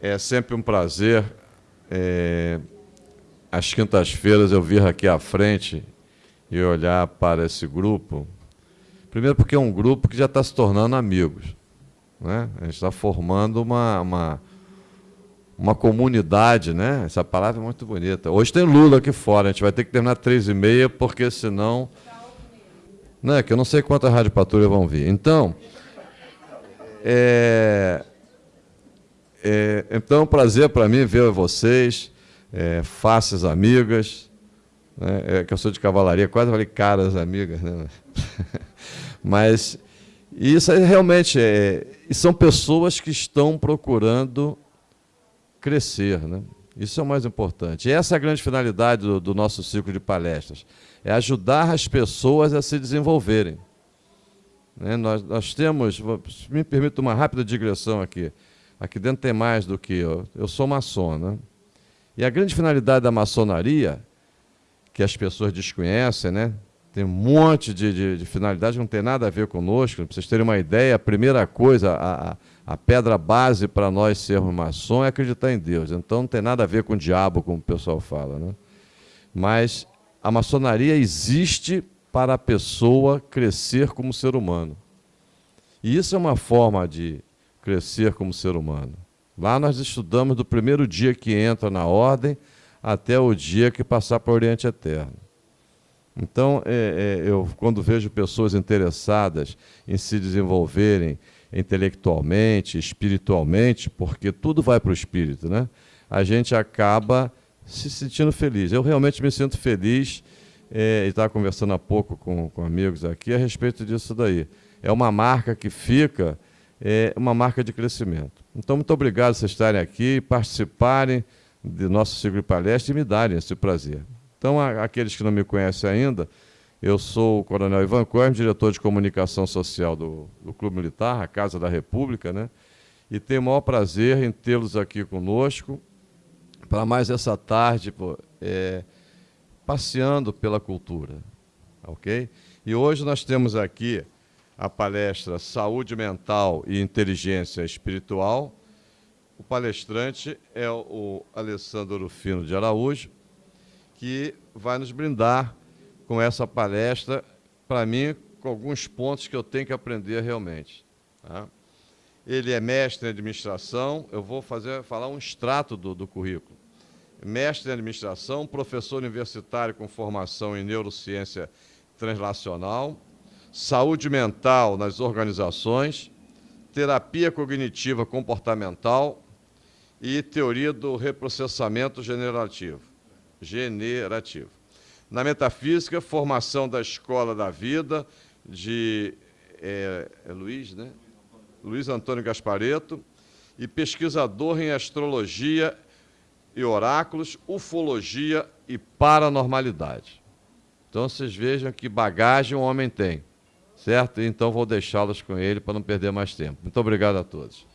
É sempre um prazer. É, às quintas-feiras eu vir aqui à frente e olhar para esse grupo. Primeiro porque é um grupo que já está se tornando amigos. Né? A gente está formando uma, uma, uma comunidade, né? Essa palavra é muito bonita. Hoje tem Lula aqui fora, a gente vai ter que terminar três e meia, porque senão... Não, é que eu não sei quantas rádio patrulha vão vir. Então, é, é, então, é um prazer para mim ver vocês, é, faces amigas, né, é, que eu sou de cavalaria, quase falei caras amigas, né? mas isso é realmente é, são pessoas que estão procurando crescer, né? Isso é o mais importante. E essa é a grande finalidade do, do nosso ciclo de palestras, é ajudar as pessoas a se desenvolverem. Né? Nós, nós temos, me permita uma rápida digressão aqui, aqui dentro tem mais do que eu, eu sou maçom, né? E a grande finalidade da maçonaria, que as pessoas desconhecem, né? tem um monte de, de, de finalidade que não tem nada a ver conosco, para vocês terem uma ideia, a primeira coisa, a, a pedra base para nós sermos maçom é acreditar em Deus, então não tem nada a ver com o diabo, como o pessoal fala. Né? Mas a maçonaria existe para a pessoa crescer como ser humano. E isso é uma forma de crescer como ser humano. Lá nós estudamos do primeiro dia que entra na ordem até o dia que passar para o Oriente Eterno. Então, é, é, eu, quando vejo pessoas interessadas em se desenvolverem intelectualmente, espiritualmente, porque tudo vai para o espírito, né? a gente acaba se sentindo feliz. Eu realmente me sinto feliz é, e estava conversando há pouco com, com amigos aqui a respeito disso daí. É uma marca que fica, é uma marca de crescimento. Então, muito obrigado por vocês estarem aqui, participarem do nosso ciclo de palestra e me darem esse prazer. Então, a, aqueles que não me conhecem ainda, eu sou o Coronel Ivan Cormes, diretor de comunicação social do, do Clube Militar, a Casa da República, né? e tenho o maior prazer em tê-los aqui conosco para mais essa tarde, pô, é, passeando pela cultura. Ok? E hoje nós temos aqui a palestra Saúde Mental e Inteligência Espiritual. O palestrante é o Alessandro Rufino de Araújo, que vai nos brindar com essa palestra, para mim, com alguns pontos que eu tenho que aprender realmente. Tá? Ele é mestre em administração, eu vou fazer, falar um extrato do, do currículo mestre em administração, professor universitário com formação em neurociência translacional, saúde mental nas organizações, terapia cognitiva comportamental e teoria do reprocessamento generativo. generativo. Na metafísica, formação da Escola da Vida, de é, é Luiz, né? Luiz Antônio Gaspareto, e pesquisador em astrologia e oráculos, ufologia e paranormalidade. Então vocês vejam que bagagem o homem tem, certo? Então vou deixá-los com ele para não perder mais tempo. Muito obrigado a todos.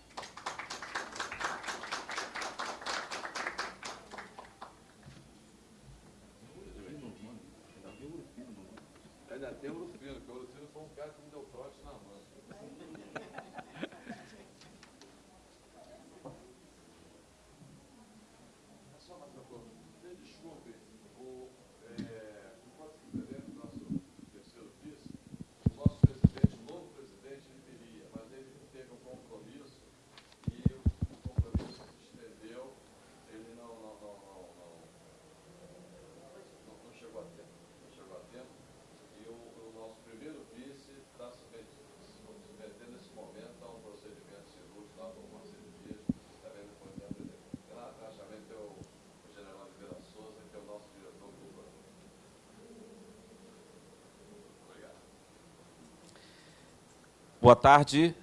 Boa tarde.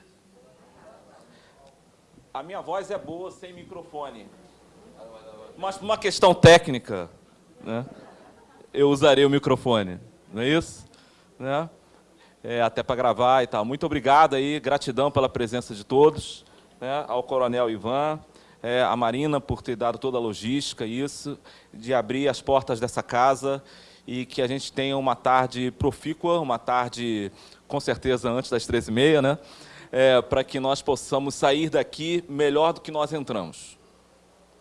A minha voz é boa sem microfone. Mas por uma questão técnica, né, eu usarei o microfone, não é isso? Né? É, até para gravar e tal. Muito obrigado aí, gratidão pela presença de todos, né, ao Coronel Ivan, é, a Marina por ter dado toda a logística, isso, de abrir as portas dessa casa e que a gente tenha uma tarde profícua, uma tarde com certeza antes das 13h30, né? É, para que nós possamos sair daqui melhor do que nós entramos.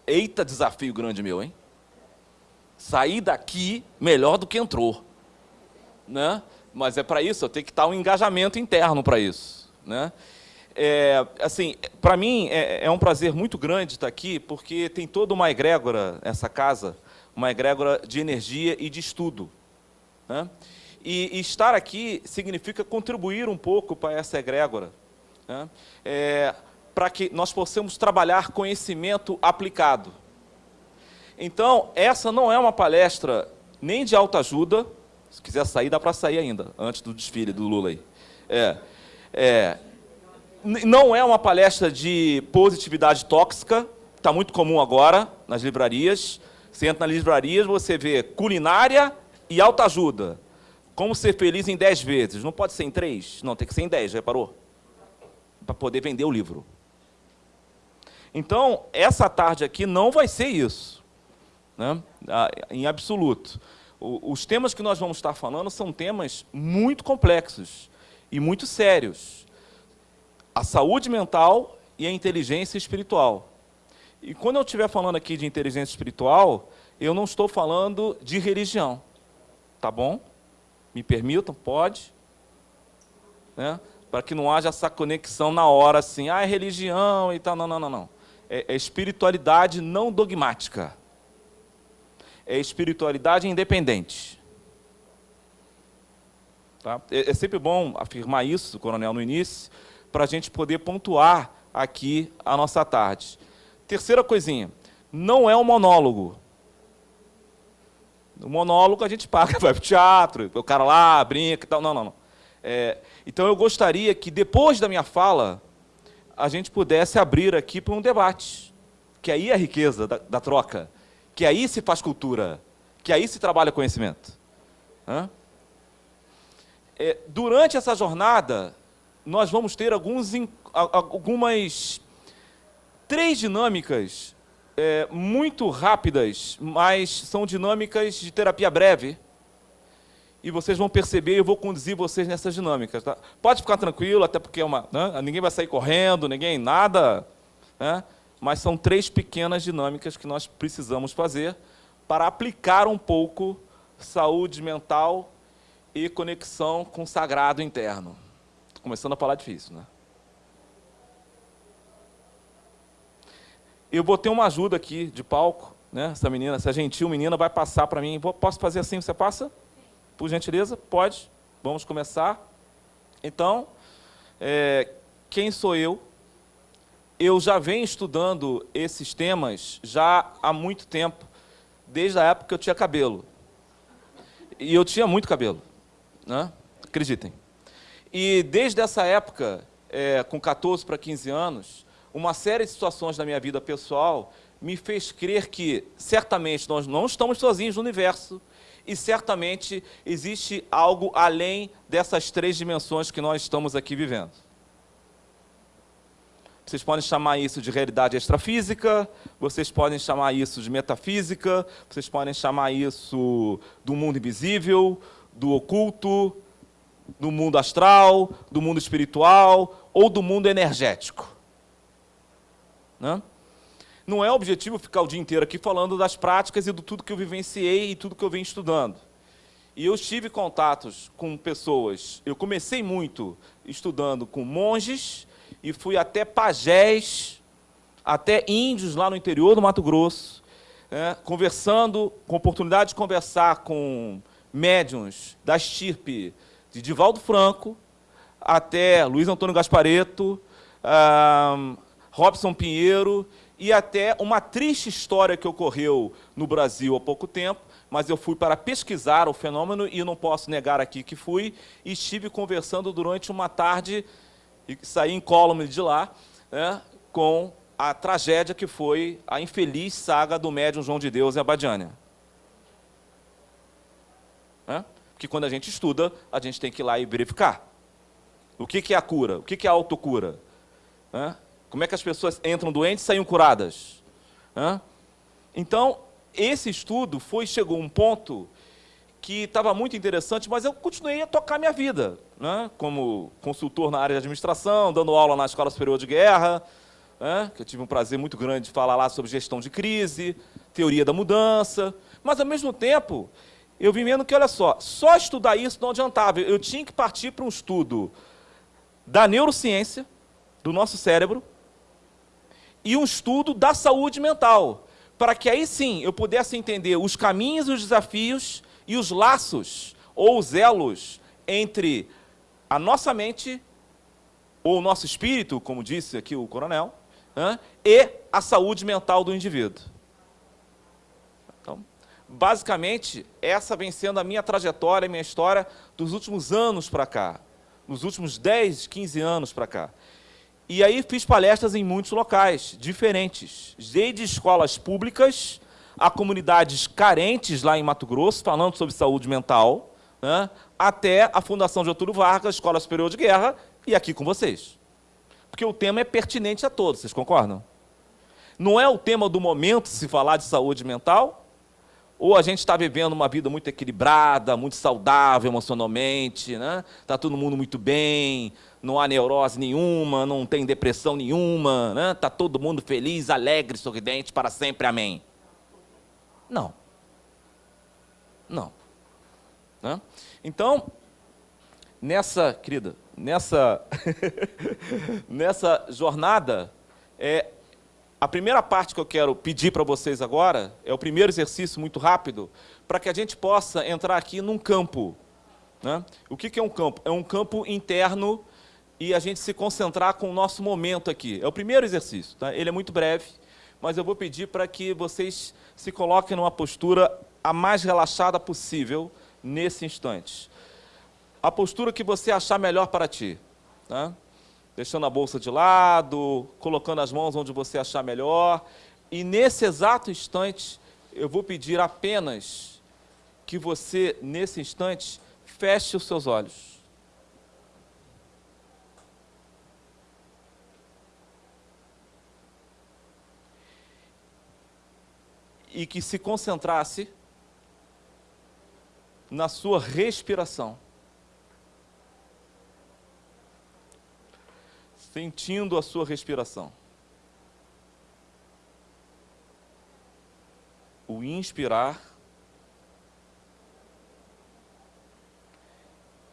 Eita desafio grande meu, hein? Sair daqui melhor do que entrou. Né? Mas é para isso, eu tenho que estar um engajamento interno para isso. Né? É, assim, para mim é, é, um prazer muito grande estar aqui, porque tem toda uma egrégora, essa casa, uma egrégora de energia e de estudo. Né? E, e, estar aqui significa contribuir um pouco para essa egrégora, né? é, para que nós possamos trabalhar conhecimento aplicado. Então, essa não é uma palestra nem de autoajuda, se quiser sair, dá para sair ainda, antes do desfile do Lula aí. É, é, não é uma palestra de positividade tóxica, está muito comum agora nas livrarias. Você entra nas livrarias, você vê culinária e autoajuda. Como ser feliz em 10 vezes. Não pode ser em 3? Não, tem que ser em 10, já reparou? Para poder vender o livro. Então, essa tarde aqui não vai ser isso. Né? Em absoluto. Os temas que nós vamos estar falando são temas muito complexos e muito sérios a saúde mental e a inteligência espiritual. E quando eu estiver falando aqui de inteligência espiritual, eu não estou falando de religião. Tá bom? Me permitam? Pode? Né? Para que não haja essa conexão na hora assim, ah, é religião e tal. Não, não, não, não. É, é espiritualidade não dogmática. É espiritualidade independente. Tá? É, é sempre bom afirmar isso, coronel, no início, para a gente poder pontuar aqui a nossa tarde. Terceira coisinha, não é um monólogo. O monólogo a gente paga, vai para o teatro, o cara lá brinca e tal. Não, não, não. É, então eu gostaria que depois da minha fala, a gente pudesse abrir aqui para um debate. Que aí é a riqueza da, da, troca. Que aí se faz cultura. Que aí se trabalha conhecimento. É, durante essa jornada, nós vamos ter alguns, algumas três dinâmicas é, muito rápidas, mas são dinâmicas de terapia breve. E vocês vão perceber, eu vou conduzir vocês nessas dinâmicas. Tá? Pode ficar tranquilo, até porque é uma, né? ninguém vai sair correndo, ninguém, nada. Né? Mas são três pequenas dinâmicas que nós precisamos fazer para aplicar um pouco saúde mental e conexão com o sagrado interno começando a falar difícil, né? Eu botei uma ajuda aqui de palco, né? Essa menina, essa gentil menina vai passar para mim. Posso fazer assim? Você passa? Por gentileza? Pode. Vamos começar. Então, é, quem sou eu? Eu já venho estudando esses temas já há muito tempo, desde a época que eu tinha cabelo. E eu tinha muito cabelo, né? acreditem. E desde essa época, é, com 14 para 15 anos, uma série de situações na minha vida pessoal me fez crer que, certamente, nós não estamos sozinhos no universo e, certamente, existe algo além dessas três dimensões que nós estamos aqui vivendo. Vocês podem chamar isso de realidade extrafísica, vocês podem chamar isso de metafísica, vocês podem chamar isso do mundo invisível, do oculto, do mundo astral, do mundo espiritual ou do mundo energético. Não? Não é objetivo ficar o dia inteiro aqui falando das práticas e do tudo que eu vivenciei e tudo que eu venho estudando. E eu tive contatos com pessoas. Eu comecei muito estudando com monges e fui até pajés, até índios lá no interior do Mato Grosso, né, conversando, com oportunidade de conversar com médiums da estirpe de Divaldo Franco até Luiz Antônio Gaspareto, Robson Pinheiro e até uma triste história que ocorreu no Brasil há pouco tempo, mas eu fui para pesquisar o fenômeno e não posso negar aqui que fui, e estive conversando durante uma tarde, e saí em column de lá, né, com a tragédia que foi a infeliz saga do médium João de Deus e Abadiânia. Né? que quando a gente estuda, a gente tem que ir lá e verificar. O que, é a cura? O que, é a autocura? Como é que as pessoas entram doentes e saem curadas? Então, esse estudo foi, chegou a um ponto que estava muito interessante, mas eu continuei a tocar minha vida, né? como consultor na área de administração, dando aula na Escola Superior de Guerra, né, que eu tive um prazer muito grande de falar lá sobre gestão de crise, teoria da mudança, mas, ao mesmo tempo, eu vim vendo que, olha só, só estudar isso não adiantava. Eu tinha que partir para um estudo da neurociência, do nosso cérebro, e um estudo da saúde mental, para que aí sim eu pudesse entender os caminhos os desafios e os laços ou os elos entre a nossa mente ou o nosso espírito, como disse aqui o coronel, e a saúde mental do indivíduo. Então, basicamente, essa vem sendo a minha trajetória, a minha história dos últimos anos para cá, nos últimos 10, 15 anos para cá. E aí fiz palestras em muitos locais diferentes, desde escolas públicas a comunidades carentes lá em Mato Grosso, falando sobre saúde mental, né, até a Fundação Getúlio Vargas, Escola Superior de Guerra, e aqui com vocês. Porque o tema é pertinente a todos, vocês concordam? Não é o tema do momento se falar de saúde mental? Ou a gente está vivendo uma vida muito equilibrada, muito saudável emocionalmente, né? Está todo mundo muito bem, não há neurose nenhuma, não tem depressão nenhuma, né? Está todo mundo feliz, alegre, sorridente para sempre, amém. Não. Não. Né? Então, nessa, querida, nessa, nessa jornada, é, a primeira parte que eu quero pedir para vocês agora é o primeiro exercício muito rápido, para que a gente possa entrar aqui num campo. Né? O que, que é um campo? É um campo interno e a gente se concentrar com o nosso momento aqui. É o primeiro exercício. Tá? Ele é muito breve, mas eu vou pedir para que vocês se coloquem numa postura a mais relaxada possível nesse instante a postura que você achar melhor para ti. Tá? Deixando a bolsa de lado, colocando as mãos onde você achar melhor. E nesse exato instante, eu vou pedir apenas que você, nesse instante, feche os seus olhos. E que se concentrasse na sua respiração. sentindo a sua respiração. O inspirar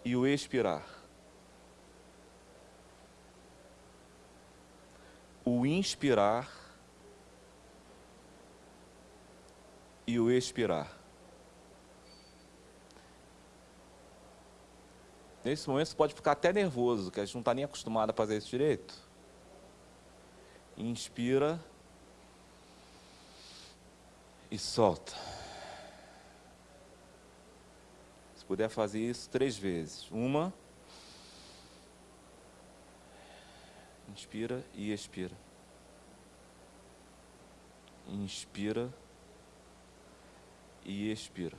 e o expirar. O inspirar e o expirar. Nesse momento você pode ficar até nervoso, que a gente não está nem acostumado a fazer isso direito. Inspira e solta. Se puder fazer isso três vezes. Uma. Inspira e expira. Inspira e expira.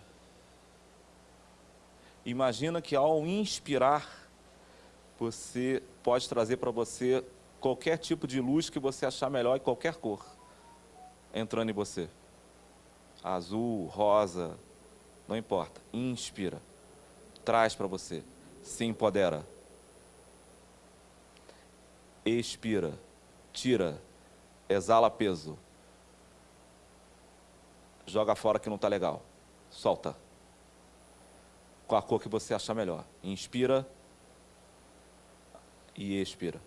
Imagina que ao inspirar, você pode trazer para você qualquer tipo de luz que você achar melhor e qualquer cor entrando em você. Azul, rosa, não importa. Inspira. Traz para você. Se empodera. Expira. Tira. Exala peso. Joga fora que não está legal. Solta com a cor que você achar melhor. Inspira e expira.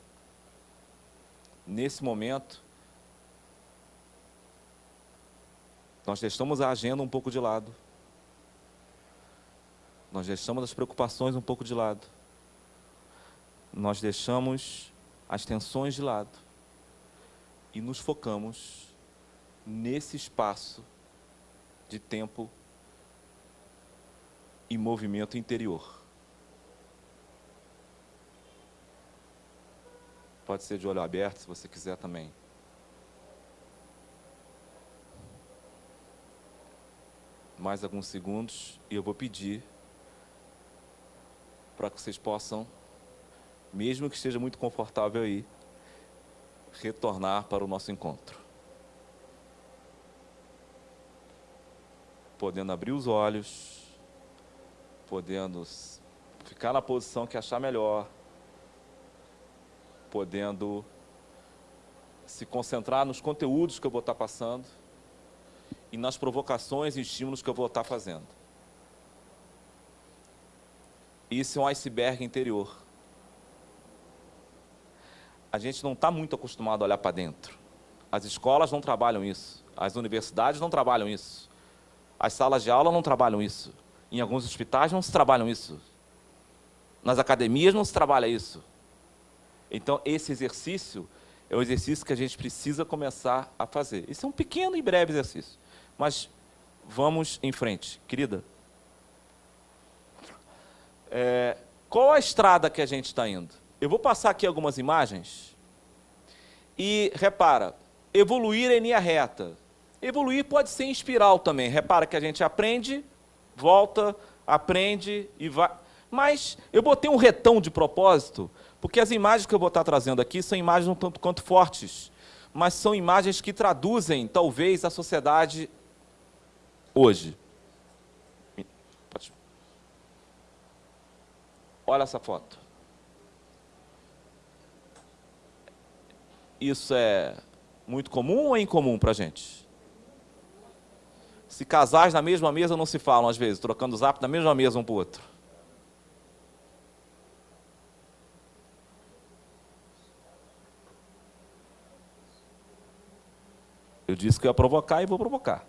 Nesse momento, nós deixamos a agenda um pouco de lado. Nós deixamos as preocupações um pouco de lado. Nós deixamos as tensões de lado. E nos focamos nesse espaço de tempo e movimento interior. Pode ser de olho aberto, se você quiser também. Mais alguns segundos e eu vou pedir para que vocês possam, mesmo que esteja muito confortável aí, retornar para o nosso encontro. Podendo abrir os olhos podendo ficar na posição que achar melhor, podendo se concentrar nos conteúdos que eu vou estar passando e nas provocações e estímulos que eu vou estar fazendo. Isso é um iceberg interior. A gente não está muito acostumado a olhar para dentro. As escolas não trabalham isso. As universidades não trabalham isso. As salas de aula não trabalham isso. Em alguns hospitais não se trabalham isso. Nas academias não se trabalha isso. Então, esse exercício é o exercício que a gente precisa começar a fazer. Esse é um pequeno e breve exercício. Mas vamos em frente. Querida, é, qual a estrada que a gente está indo? Eu vou passar aqui algumas imagens e, repara, evoluir em linha reta. Evoluir pode ser em espiral também. Repara que a gente aprende, volta, aprende e vai... Mas eu botei um retão de propósito, porque as imagens que eu vou estar trazendo aqui são imagens um tanto quanto fortes, mas são imagens que traduzem, talvez, a sociedade hoje. Olha essa foto. Isso é muito comum ou é incomum para a gente? Se casais na mesma mesa não se falam às vezes, trocando zap na mesma mesa um para o outro. Eu disse que ia provocar e vou provocar.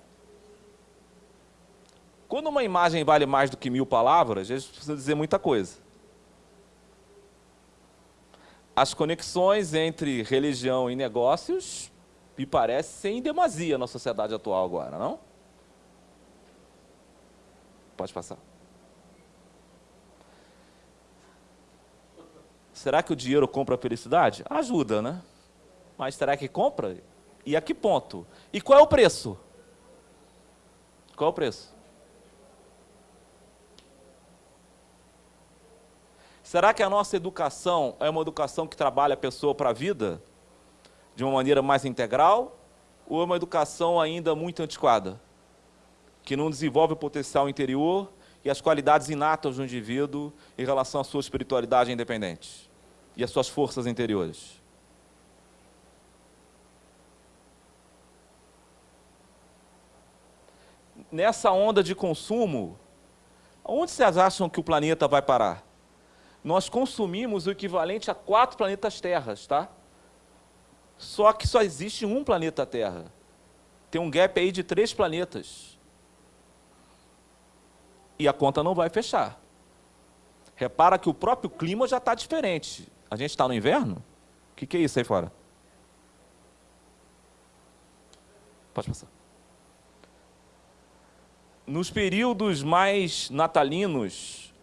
Quando uma imagem vale mais do que mil palavras, a gente precisa dizer muita coisa. As conexões entre religião e negócios me parece ser em demasia na sociedade atual agora, não? Pode passar. Será que o dinheiro compra a felicidade? Ajuda, né? Mas será que compra? E a que ponto? E qual é o preço? Qual é o preço? Será que a nossa educação é uma educação que trabalha a pessoa para a vida de uma maneira mais integral ou é uma educação ainda muito antiquada, que não desenvolve o potencial interior e as qualidades inatas do indivíduo em relação à sua espiritualidade independente e às suas forças interiores? nessa onda de consumo, onde vocês acham que o planeta vai parar? Nós consumimos o equivalente a quatro planetas Terras, tá? Só que só existe um planeta Terra. Tem um gap aí de três planetas. E a conta não vai fechar. Repara que o próprio clima já está diferente. A gente está no inverno? O que, que é isso aí fora? Pode passar nos períodos mais natalinos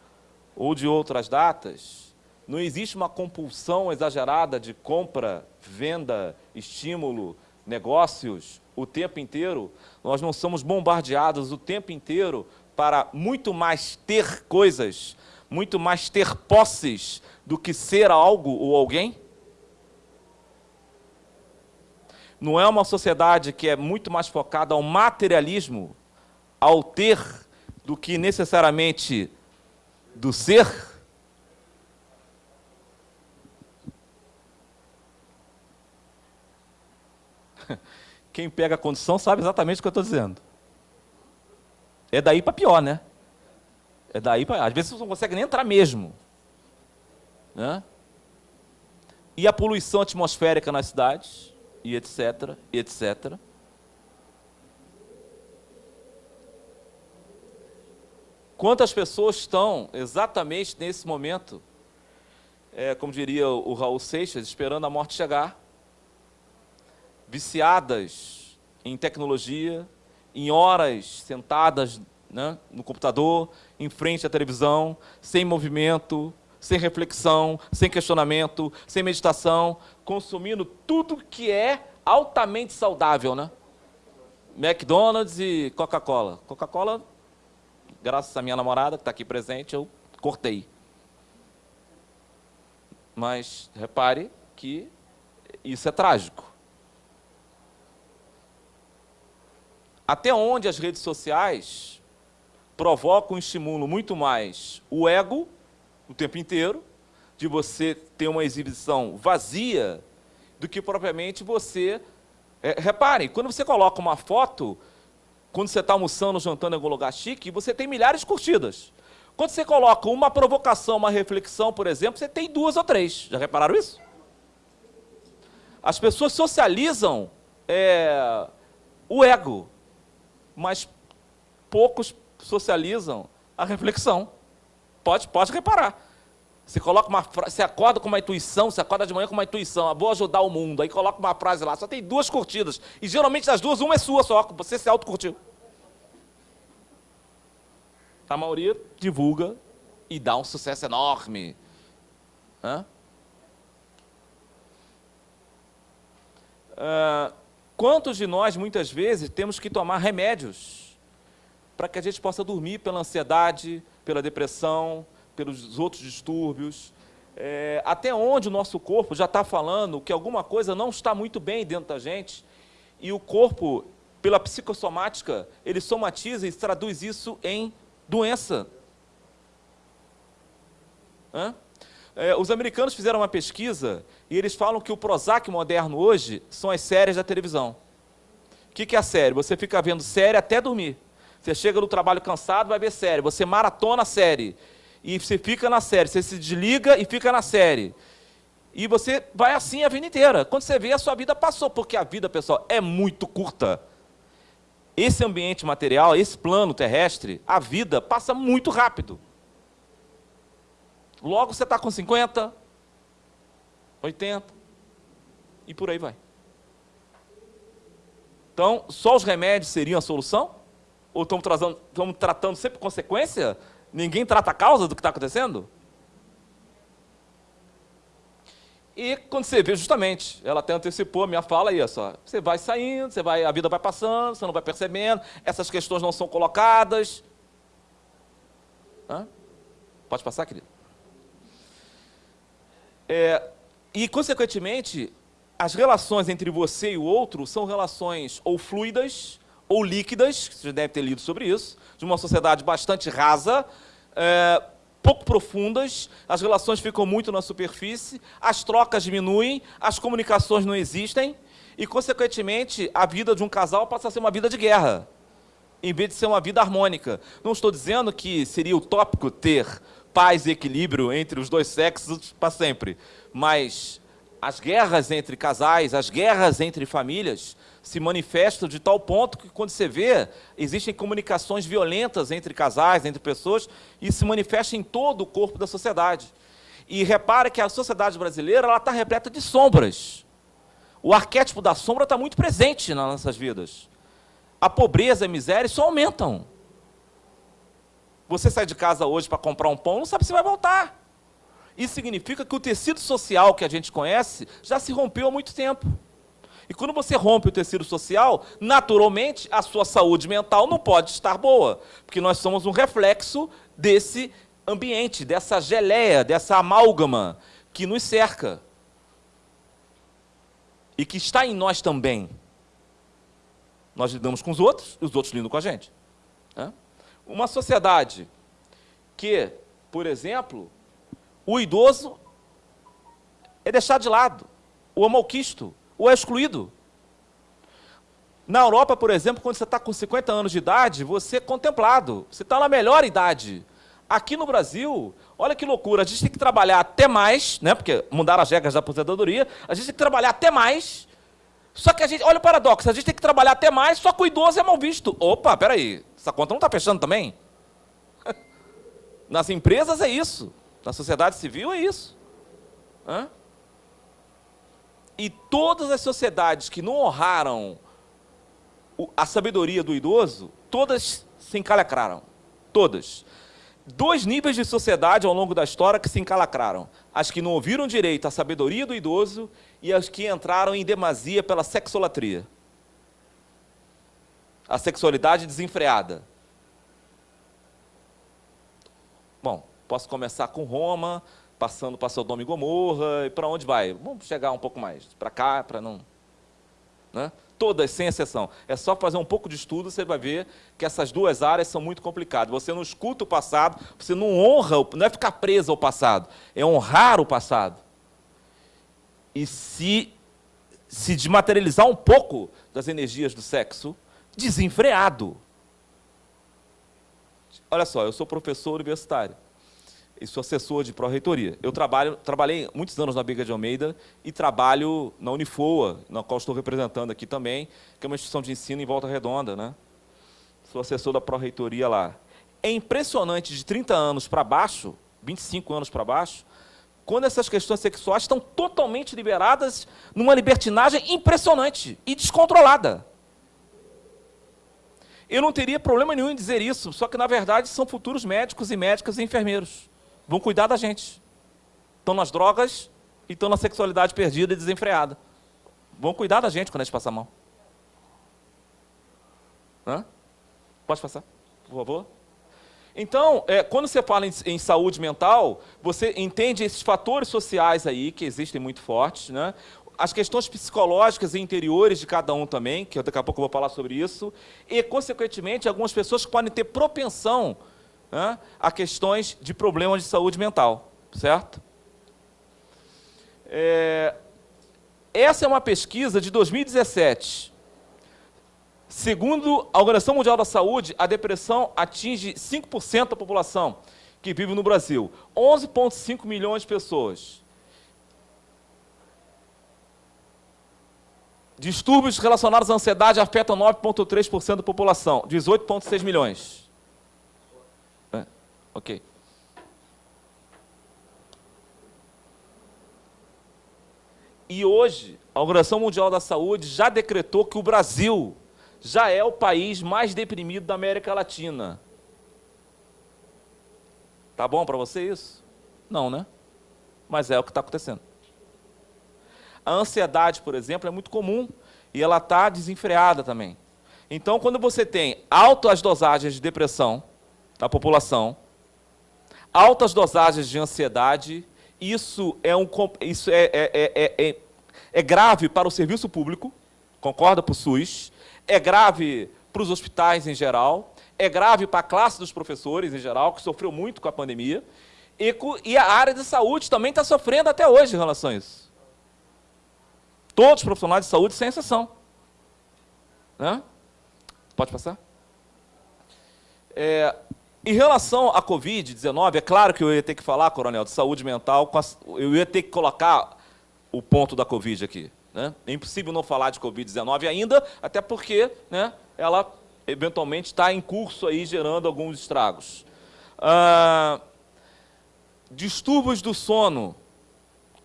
ou de outras datas, não existe uma compulsão exagerada de compra, venda, estímulo, negócios o tempo inteiro. Nós não somos bombardeados o tempo inteiro para muito mais ter coisas, muito mais ter posses do que ser algo ou alguém? Não é uma sociedade que é muito mais focada ao materialismo ao ter do que necessariamente do ser? Quem pega a condição sabe exatamente o que eu estou dizendo. É daí para pior, né? É daí para. Às vezes você não consegue nem entrar mesmo. Né? E a poluição atmosférica nas cidades, e etc, e etc. Quantas pessoas estão exatamente nesse momento, é, como diria o Raul Seixas, esperando a morte chegar, viciadas em tecnologia, em horas sentadas né, no computador, em frente à televisão, sem movimento, sem reflexão, sem questionamento, sem meditação, consumindo tudo que é altamente saudável, né? McDonald's e Coca-Cola. Coca-Cola graças à minha namorada, que está aqui presente, eu cortei. Mas repare que isso é trágico. Até onde as redes sociais provocam um estímulo muito mais o ego o tempo inteiro, de você ter uma exibição vazia do que propriamente você... É, repare, quando você coloca uma foto, quando você está almoçando, jantando em algum lugar chique, você tem milhares de curtidas. Quando você coloca uma provocação, uma reflexão, por exemplo, você tem duas ou três. Já repararam isso? As pessoas socializam é, o ego, mas poucos socializam a reflexão. Pode, pode reparar. Você coloca uma você acorda com uma intuição, você acorda de manhã com uma intuição, ah, vou ajudar o mundo, aí coloca uma frase lá, só tem duas curtidas. E geralmente das duas, uma é sua só, você se autocurtiu. A maioria divulga e dá um sucesso enorme. Hã? Uh, quantos de nós, muitas vezes, temos que tomar remédios para que a gente possa dormir pela ansiedade, pela depressão, pelos outros distúrbios? É, até onde o nosso corpo já está falando que alguma coisa não está muito bem dentro da gente e o corpo, pela psicossomática, ele somatiza e traduz isso em doença. É, os americanos fizeram uma pesquisa e eles falam que o Prozac moderno hoje são as séries da televisão. O que, que é a série? Você fica vendo série até dormir. Você chega no trabalho cansado, vai ver série. Você maratona a série. E você fica na série. Você se desliga e fica na série. E você vai assim a vida inteira. Quando você vê, a sua vida passou. Porque a vida, pessoal, é muito curta. Esse ambiente material, esse plano terrestre, a vida passa muito rápido. Logo você está com 50, 80 e por aí vai. Então, só os remédios seriam a solução? Ou estamos, trazendo, estamos tratando sempre consequência? Ninguém trata a causa do que está acontecendo? E quando você vê, justamente, ela até antecipou a minha fala aí, só. Você vai saindo, você vai, a vida vai passando, você não vai percebendo, essas questões não são colocadas. Hã? Pode passar, querido? É, e, consequentemente, as relações entre você e o outro são relações ou fluidas ou líquidas, você deve ter lido sobre isso, de uma sociedade bastante rasa, é, pouco profundas, as relações ficam muito na superfície, as trocas diminuem, as comunicações não existem, e, consequentemente, a vida de um casal passa a ser uma vida de guerra, em vez de ser uma vida harmônica. Não estou dizendo que seria utópico ter paz e equilíbrio entre os dois sexos para sempre. Mas as guerras entre casais, as guerras entre famílias, se manifestam de tal ponto que, quando você vê, existem comunicações violentas entre casais, entre pessoas, e se manifesta em todo o corpo da sociedade. E repara que a sociedade brasileira está repleta de sombras. O arquétipo da sombra está muito presente nas nossas vidas. A pobreza e a miséria só aumentam. Você sai de casa hoje para comprar um pão, não sabe se vai voltar. Isso significa que o tecido social que a gente conhece já se rompeu há muito tempo. E quando você rompe o tecido social, naturalmente a sua saúde mental não pode estar boa, porque nós somos um reflexo desse ambiente, dessa geleia, dessa amálgama que nos cerca. E que está em nós também. Nós lidamos com os outros e os outros lidam com a gente. Uma sociedade que, por exemplo, o idoso é deixado de lado, o é malquisto, o é excluído. Na Europa, por exemplo, quando você está com 50 anos de idade, você é contemplado, você está na melhor idade. Aqui no Brasil, olha que loucura, a gente tem que trabalhar até mais, né, porque mudaram as regras da aposentadoria, a gente tem que trabalhar até mais, só que a gente, olha o paradoxo, a gente tem que trabalhar até mais, só que o idoso é mal visto. Opa, peraí, essa conta não está fechando também? Nas empresas é isso. Na sociedade civil é isso. Hã? E todas as sociedades que não honraram a sabedoria do idoso, todas se encalacraram. Todas. Dois níveis de sociedade ao longo da história que se encalacraram. As que não ouviram direito à sabedoria do idoso e as que entraram em demasia pela sexolatria a sexualidade desenfreada. Bom, posso começar com Roma, passando para Sodoma e Gomorra, e para onde vai? Vamos chegar um pouco mais, para cá, para não... Né? Todas, sem exceção. É só fazer um pouco de estudo, você vai ver que essas duas áreas são muito complicadas. Você não escuta o passado, você não honra, não é ficar preso ao passado, é honrar o passado. E se se desmaterializar um pouco das energias do sexo desenfreado. Olha só, eu sou professor universitário e sou assessor de pró-reitoria. Eu trabalho, trabalhei muitos anos na Biga de Almeida e trabalho na Unifoa, na qual estou representando aqui também, que é uma instituição de ensino em Volta Redonda. Né? Sou assessor da pró-reitoria lá. É impressionante, de 30 anos para baixo, 25 anos para baixo, quando essas questões sexuais estão totalmente liberadas numa libertinagem impressionante e descontrolada. Eu não teria problema nenhum em dizer isso, só que, na verdade, são futuros médicos e médicas e enfermeiros. Vão cuidar da gente. Estão nas drogas e estão na sexualidade perdida e desenfreada. Vão cuidar da gente quando a gente passar a mão. Hã? Pode passar, por favor? Então, é, quando você fala em, em, saúde mental, você entende esses fatores sociais aí, que existem muito fortes, né? as questões psicológicas e interiores de cada um também, que daqui a pouco eu vou falar sobre isso, e, consequentemente, algumas pessoas podem ter propensão né, a questões de problemas de saúde mental, certo? É, essa é uma pesquisa de 2017. Segundo a Organização Mundial da Saúde, a depressão atinge 5% da população que vive no Brasil, 11,5 milhões de pessoas. Distúrbios relacionados à ansiedade afetam 9,3% da população, 18,6 milhões. É, ok. E hoje, a Organização Mundial da Saúde já decretou que o Brasil já é o país mais deprimido da América Latina. Tá bom para você isso? Não, né? Mas é o que está acontecendo. A ansiedade, por exemplo, é muito comum e ela está desenfreada também. Então, quando você tem altas dosagens de depressão na população, altas dosagens de ansiedade, isso é, um, isso é, é, é, é grave para o serviço público, concorda para o SUS, é grave para os hospitais em geral, é grave para a classe dos professores em geral, que sofreu muito com a pandemia, e, e a área de saúde também está sofrendo até hoje em relação a isso. Todos os profissionais de saúde, sem exceção. Né? Pode passar? É, em relação à Covid-19, é claro que eu ia ter que falar, coronel, de saúde mental, eu ia ter que colocar o ponto da Covid aqui. Né? É impossível não falar de Covid-19 ainda, até porque né, ela eventualmente está em curso aí gerando alguns estragos. Ah, distúrbios do sono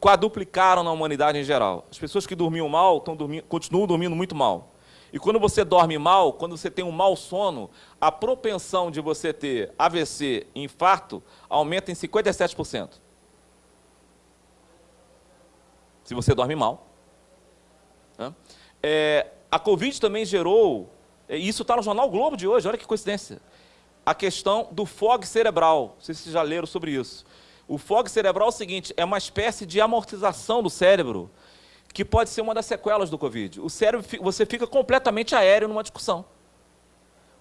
quadruplicaram na humanidade em geral. As pessoas que dormiam mal dormindo, continuam dormindo muito mal. E quando você dorme mal, quando você tem um mau sono, a propensão de você ter AVC e infarto aumenta em 57%. Se você dorme mal. É, a Covid também gerou, isso está no jornal Globo de hoje, olha que coincidência, a questão do fog cerebral. Não sei se vocês já leram sobre isso. O fog cerebral é o seguinte, é uma espécie de amortização do cérebro, que pode ser uma das sequelas do Covid. O cérebro, você fica completamente aéreo numa discussão.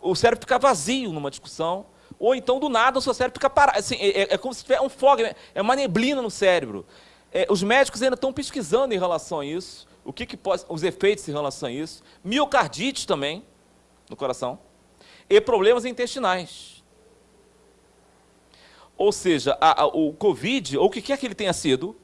O cérebro fica vazio numa discussão, ou então, do nada, o seu cérebro fica parado. Assim, é, é, é, como se tivesse um fog, é uma neblina no cérebro. É, os médicos ainda estão pesquisando em relação a isso, o que, que pode, os efeitos em relação a isso. Miocardite também, no coração. E problemas intestinais. Ou seja, a, a, o Covid, ou o que quer que ele tenha sido,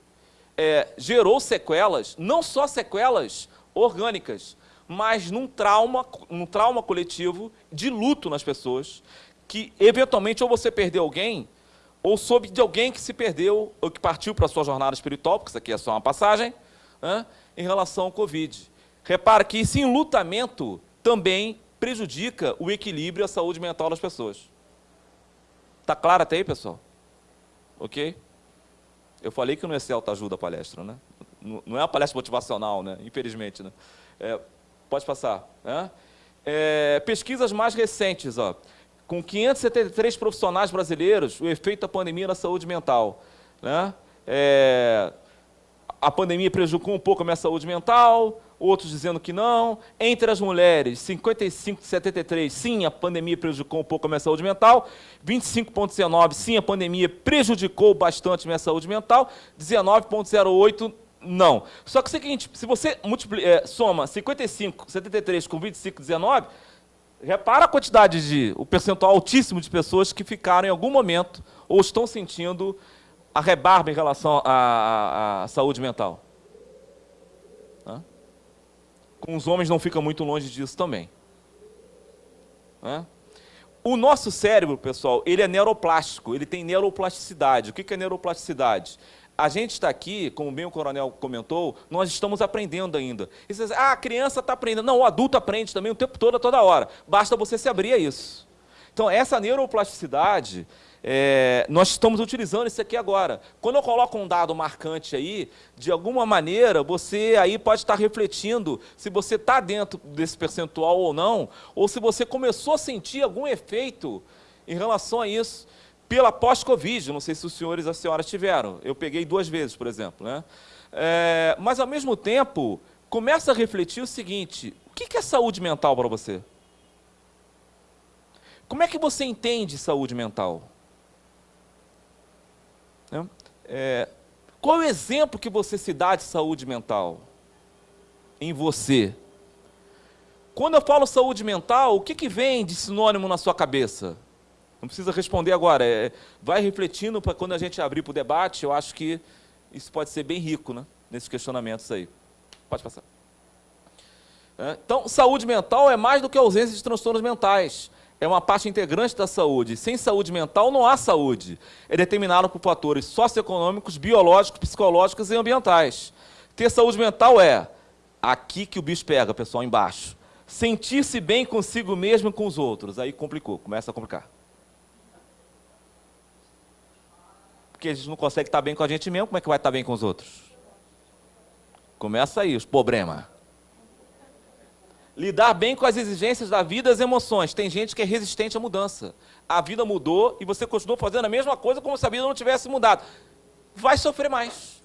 é, gerou sequelas, não só sequelas orgânicas, mas num trauma, num trauma coletivo de luto nas pessoas, que eventualmente ou você perdeu alguém, ou soube de alguém que se perdeu, ou que partiu para a sua jornada espiritual, porque isso aqui é só uma passagem, né, em relação ao Covid. Repara que esse enlutamento também prejudica o equilíbrio e a saúde mental das pessoas. Está claro até aí, pessoal? Ok? Eu falei que não ia ser autoajuda a palestra, né? Não é uma palestra motivacional, né? Infelizmente, né? É, pode passar. Né? É, pesquisas mais recentes, ó. Com 573 profissionais brasileiros, o efeito da pandemia na saúde mental. Né? É, a pandemia prejudicou um pouco a minha saúde mental, outros dizendo que não. Entre as mulheres, 55 73, sim, a pandemia prejudicou um pouco a minha saúde mental. 25,19, sim, a pandemia prejudicou bastante a minha saúde mental. 19,08, Não. Só que o seguinte, se você é, soma 55, 73 com 25, 19, repara a quantidade de, o percentual altíssimo de pessoas que ficaram em algum momento ou estão sentindo a rebarba em relação à, à saúde mental. Com os homens não fica muito longe disso também. O nosso cérebro, pessoal, ele é neuroplástico, ele tem neuroplasticidade. O que é neuroplasticidade? A gente está aqui, como bem o coronel comentou, nós estamos aprendendo ainda. E você diz, ah, a criança está aprendendo. Não, o adulto aprende também o tempo todo, toda hora. Basta você se abrir a isso. Então, essa neuroplasticidade, é, nós estamos utilizando isso aqui agora. Quando eu coloco um dado marcante aí, de alguma maneira, você aí pode estar refletindo se você está dentro desse percentual ou não, ou se você começou a sentir algum efeito em relação a isso pela pós-Covid. Não sei se os senhores e as senhoras tiveram. Eu peguei duas vezes, por exemplo. Né? É, mas, ao mesmo tempo, começa a refletir o seguinte, o que é saúde mental para você? Como é que você entende saúde mental? É, qual é o exemplo que você se dá de saúde mental em você? Quando eu falo saúde mental, o que, que vem de sinônimo na sua cabeça? Não precisa responder agora, é, vai refletindo para quando a gente abrir para o debate, eu acho que isso pode ser bem rico né, nesses questionamentos aí. Pode passar. É, então, saúde mental é mais do que ausência de transtornos mentais é uma parte integrante da saúde. Sem saúde mental não há saúde. É determinado por fatores socioeconômicos, biológicos, psicológicos e ambientais. Ter saúde mental é aqui que o bicho pega, pessoal, embaixo. Sentir-se bem consigo mesmo e com os outros. Aí complicou, começa a complicar. Porque a gente não consegue estar bem com a gente mesmo, como é que vai estar bem com os outros? Começa aí os problemas. Lidar bem com as exigências da vida e as emoções. Tem gente que é resistente à mudança. A vida mudou e você continua fazendo a mesma coisa como se a vida não tivesse mudado. Vai sofrer mais.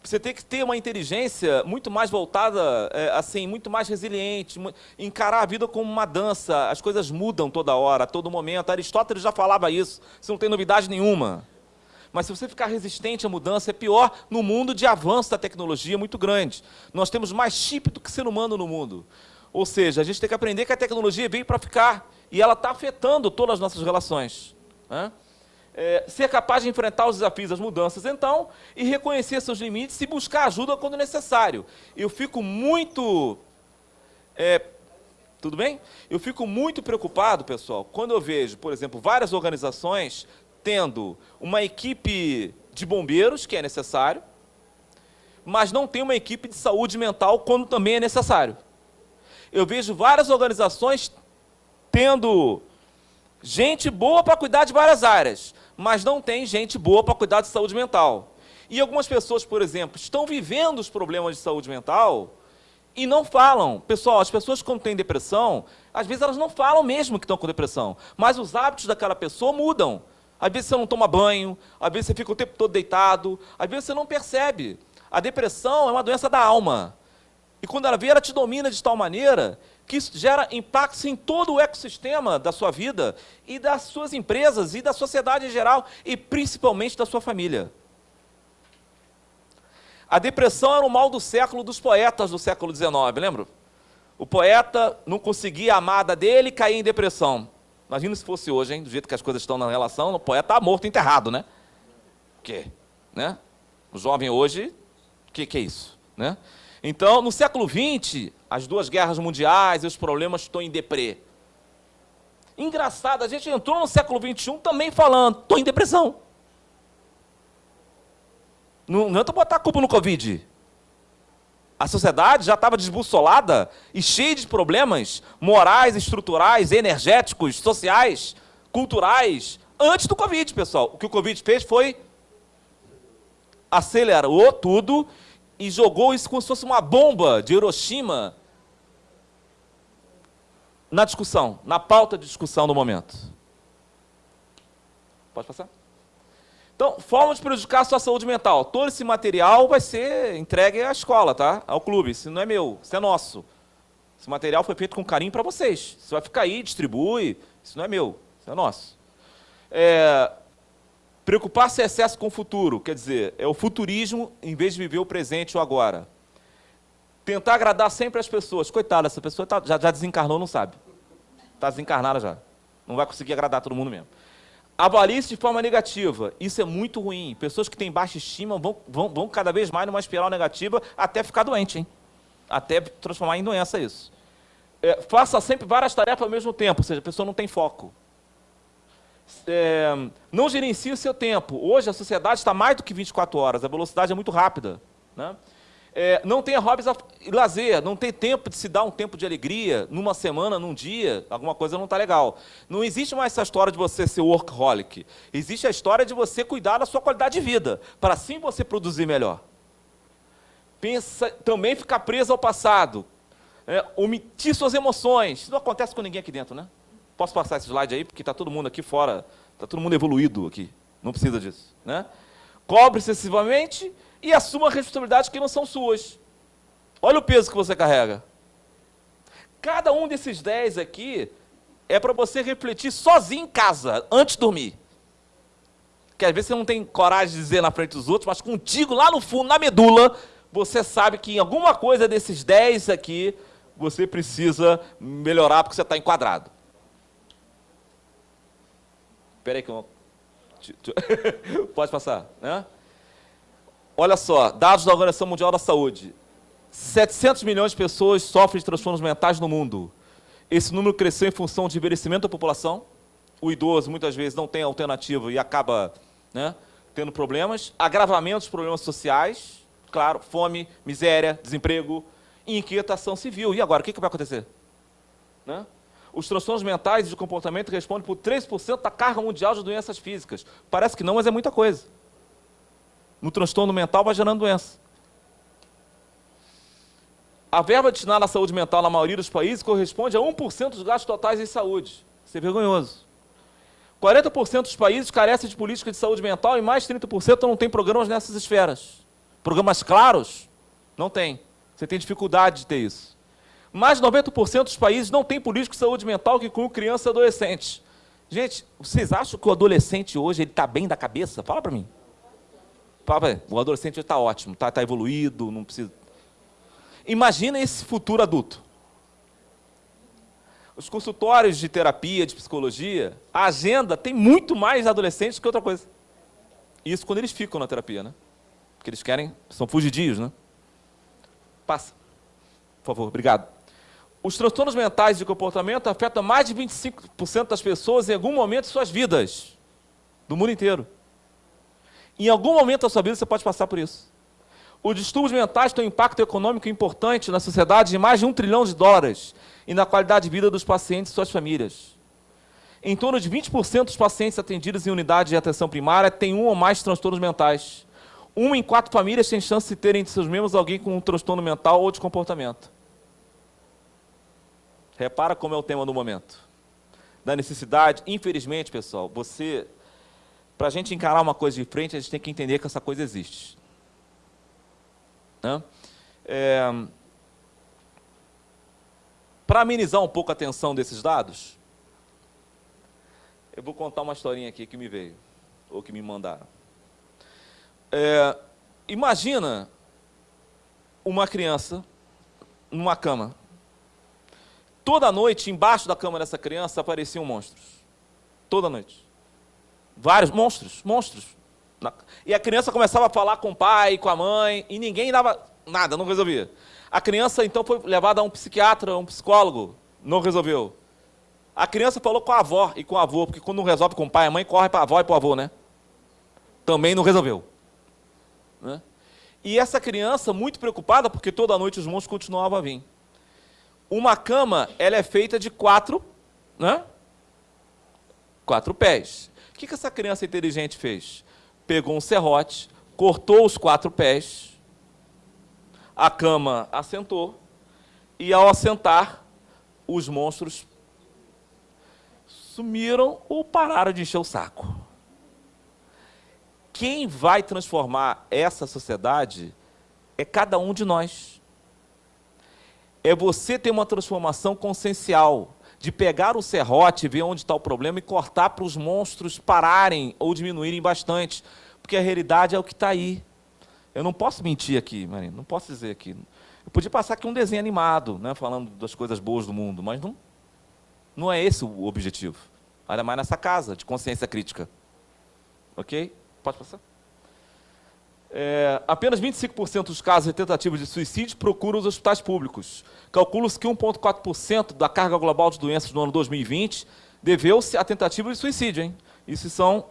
Você tem que ter uma inteligência muito mais voltada, é, assim, muito mais resiliente, encarar a vida como uma dança. As coisas mudam toda hora, a todo momento. Aristóteles já falava isso, isso não tem novidade nenhuma. Mas se você ficar resistente à mudança, é pior no mundo de avanço da tecnologia muito grande. Nós temos mais chip do que ser humano no mundo. Ou seja, a gente tem que aprender que a tecnologia veio para ficar e ela está afetando todas as nossas relações. Né? É, ser capaz de enfrentar os desafios das mudanças, então, e reconhecer seus limites e buscar ajuda quando necessário. Eu fico muito... É, tudo bem? Eu fico muito preocupado, pessoal, quando eu vejo, por exemplo, várias organizações tendo uma equipe de bombeiros, que é necessário, mas não tem uma equipe de saúde mental quando também é necessário. Eu vejo várias organizações tendo gente boa para cuidar de várias áreas, mas não tem gente boa para cuidar de saúde mental. E algumas pessoas, por exemplo, estão vivendo os problemas de saúde mental e não falam. Pessoal, as pessoas quando têm depressão, às vezes elas não falam mesmo que estão com depressão, mas os hábitos daquela pessoa mudam. Às vezes você não toma banho, às vezes você fica o tempo todo deitado, às vezes você não percebe. A depressão é uma doença da alma. E quando ela vem, ela te domina de tal maneira que isso gera impactos em todo o ecossistema da sua vida e das suas empresas e da sociedade em geral e principalmente da sua família. A depressão era o mal do século dos poetas do século XIX, lembra? O poeta não conseguia a amada dele e caía em depressão. Imagina se fosse hoje, hein? Do jeito que as coisas estão na relação, o poeta está morto, enterrado, né? O quê? Né? O jovem hoje, o que, que é isso? Né? Então, no século XX, as duas guerras mundiais e os problemas estão em deprê. Engraçado, a gente entrou no século XXI também falando, estou em depressão. Não, não é botar a culpa no Covid. A sociedade já estava desbussolada e cheia de problemas morais, estruturais, energéticos, sociais, culturais, antes do Covid, pessoal. O que o Covid fez foi acelerou tudo e jogou isso como se fosse uma bomba de Hiroshima na discussão, na pauta de discussão do momento. Pode passar? Então, forma de prejudicar a sua saúde mental. Todo esse material vai ser entregue à escola, tá? Ao clube. Isso não é meu, isso é nosso. Esse material foi feito com carinho para vocês. Você vai ficar aí, distribui. Isso não é meu, isso é nosso. É... Preocupar-se em excesso com o futuro, quer dizer, é o futurismo em vez de viver o presente ou agora. Tentar agradar sempre as pessoas. Coitada, essa pessoa tá, já, já desencarnou, não sabe. Está desencarnada já. Não vai conseguir agradar todo mundo mesmo. Avalie-se de forma negativa. Isso é muito ruim. Pessoas que têm baixa estima vão, vão, vão cada vez mais numa espiral negativa até ficar doente, hein? Até transformar em doença isso. É, faça sempre várias tarefas ao mesmo tempo, ou seja, a pessoa não tem foco. É, não gerencie o seu tempo. Hoje a sociedade está mais do que 24 horas, a velocidade é muito rápida. Né? É, não tenha hobbies e lazer, não tem tempo de se dar um tempo de alegria numa semana, num dia, alguma coisa não está legal. Não existe mais essa história de você ser workaholic. Existe a história de você cuidar da sua qualidade de vida, para assim você produzir melhor. Pensa, também ficar preso ao passado, é, omitir suas emoções. Isso não acontece com ninguém aqui dentro, né? Posso passar esse slide aí, porque está todo mundo aqui fora, está todo mundo evoluído aqui, não precisa disso. Né? Cobre excessivamente e assuma responsabilidades que não são suas. Olha o peso que você carrega. Cada um desses dez aqui é para você refletir sozinho em casa, antes de dormir. Que às vezes você não tem coragem de dizer na frente dos outros, mas contigo, lá no fundo, na medula, você sabe que em alguma coisa desses dez aqui, você precisa melhorar porque você está enquadrado. Espera aí que eu... Pode passar, né? Olha só, dados da Organização Mundial da Saúde. 700 milhões de pessoas sofrem de transtornos mentais no mundo. Esse número cresceu em função de envelhecimento da população. O idoso, muitas vezes, não tem alternativa e acaba né, tendo problemas. Agravamento dos problemas sociais, claro, fome, miséria, desemprego, inquietação civil. E agora, o que, que vai acontecer? Né? Os transtornos mentais e de comportamento respondem por 3% da carga mundial de doenças físicas. Parece que não, mas é muita coisa no transtorno mental vai gerando doença. A verba destinada à saúde mental na maioria dos países corresponde a 1% dos gastos totais em saúde. Isso é vergonhoso. 40% dos países carecem de política de saúde mental e mais 30% não tem programas nessas esferas. Programas claros? Não tem. Você tem dificuldade de ter isso. Mais de 90% dos países não tem política de saúde mental que inclui criança e adolescente. Gente, vocês acham que o adolescente hoje está bem da cabeça? Fala para mim o adolescente está ótimo, está tá evoluído, não precisa... Imagina esse futuro adulto. Os consultórios de terapia, de psicologia, a agenda tem muito mais adolescentes que outra coisa. Isso quando eles ficam na terapia, né? Porque eles querem, são fugidios, né? Passa. Por favor, obrigado. Os transtornos mentais de comportamento afetam mais de 25% das pessoas em algum momento de suas vidas, do mundo inteiro. Em algum momento da sua vida você pode passar por isso. Os distúrbios mentais têm um impacto econômico importante na sociedade de mais de um trilhão de dólares e na qualidade de vida dos pacientes e suas famílias. Em torno de 20% dos pacientes atendidos em unidade de atenção primária têm um ou mais transtornos mentais. Uma em quatro famílias tem chance de ter entre seus membros alguém com um transtorno mental ou de comportamento. Repara como é o tema do momento. Da necessidade, infelizmente, pessoal, você para a gente encarar uma coisa de frente, a gente tem que entender que essa coisa existe. Né? É... Para amenizar um pouco a tensão desses dados, eu vou contar uma historinha aqui que me veio, ou que me mandaram. É... Imagina uma criança numa cama. Toda noite, embaixo da cama dessa criança, apareciam monstros. Toda noite. Vários monstros, monstros. E a criança começava a falar com o pai, com a mãe, e ninguém dava nada, não resolvia. A criança, então, foi levada a um psiquiatra, a um psicólogo, não resolveu. A criança falou com a avó e com o avô, porque quando não resolve com o pai e a mãe, corre para a avó e para o avô, né? Também não resolveu. Né? E essa criança, muito preocupada, porque toda noite os monstros continuavam a vir. Uma cama, ela é feita de quatro, né? Quatro pés. O que, que essa criança inteligente fez? Pegou um serrote, cortou os quatro pés, a cama assentou, e ao assentar, os monstros sumiram ou pararam de encher o saco. Quem vai transformar essa sociedade é cada um de nós. É você ter uma transformação consciencial, de pegar o serrote, ver onde está o problema e cortar para os monstros pararem ou diminuírem bastante, porque a realidade é o que está aí. Eu não posso mentir aqui, Marina, não posso dizer aqui. Eu podia passar aqui um desenho animado, né, falando das coisas boas do mundo, mas não, não é esse o objetivo. Ainda mais nessa casa de consciência crítica. Ok? Pode passar? É, apenas 25% dos casos de tentativas de suicídio procuram os hospitais públicos. Calcula-se que 1,4% da carga global de doenças no ano 2020 deveu-se a tentativa de suicídio. Hein? Isso são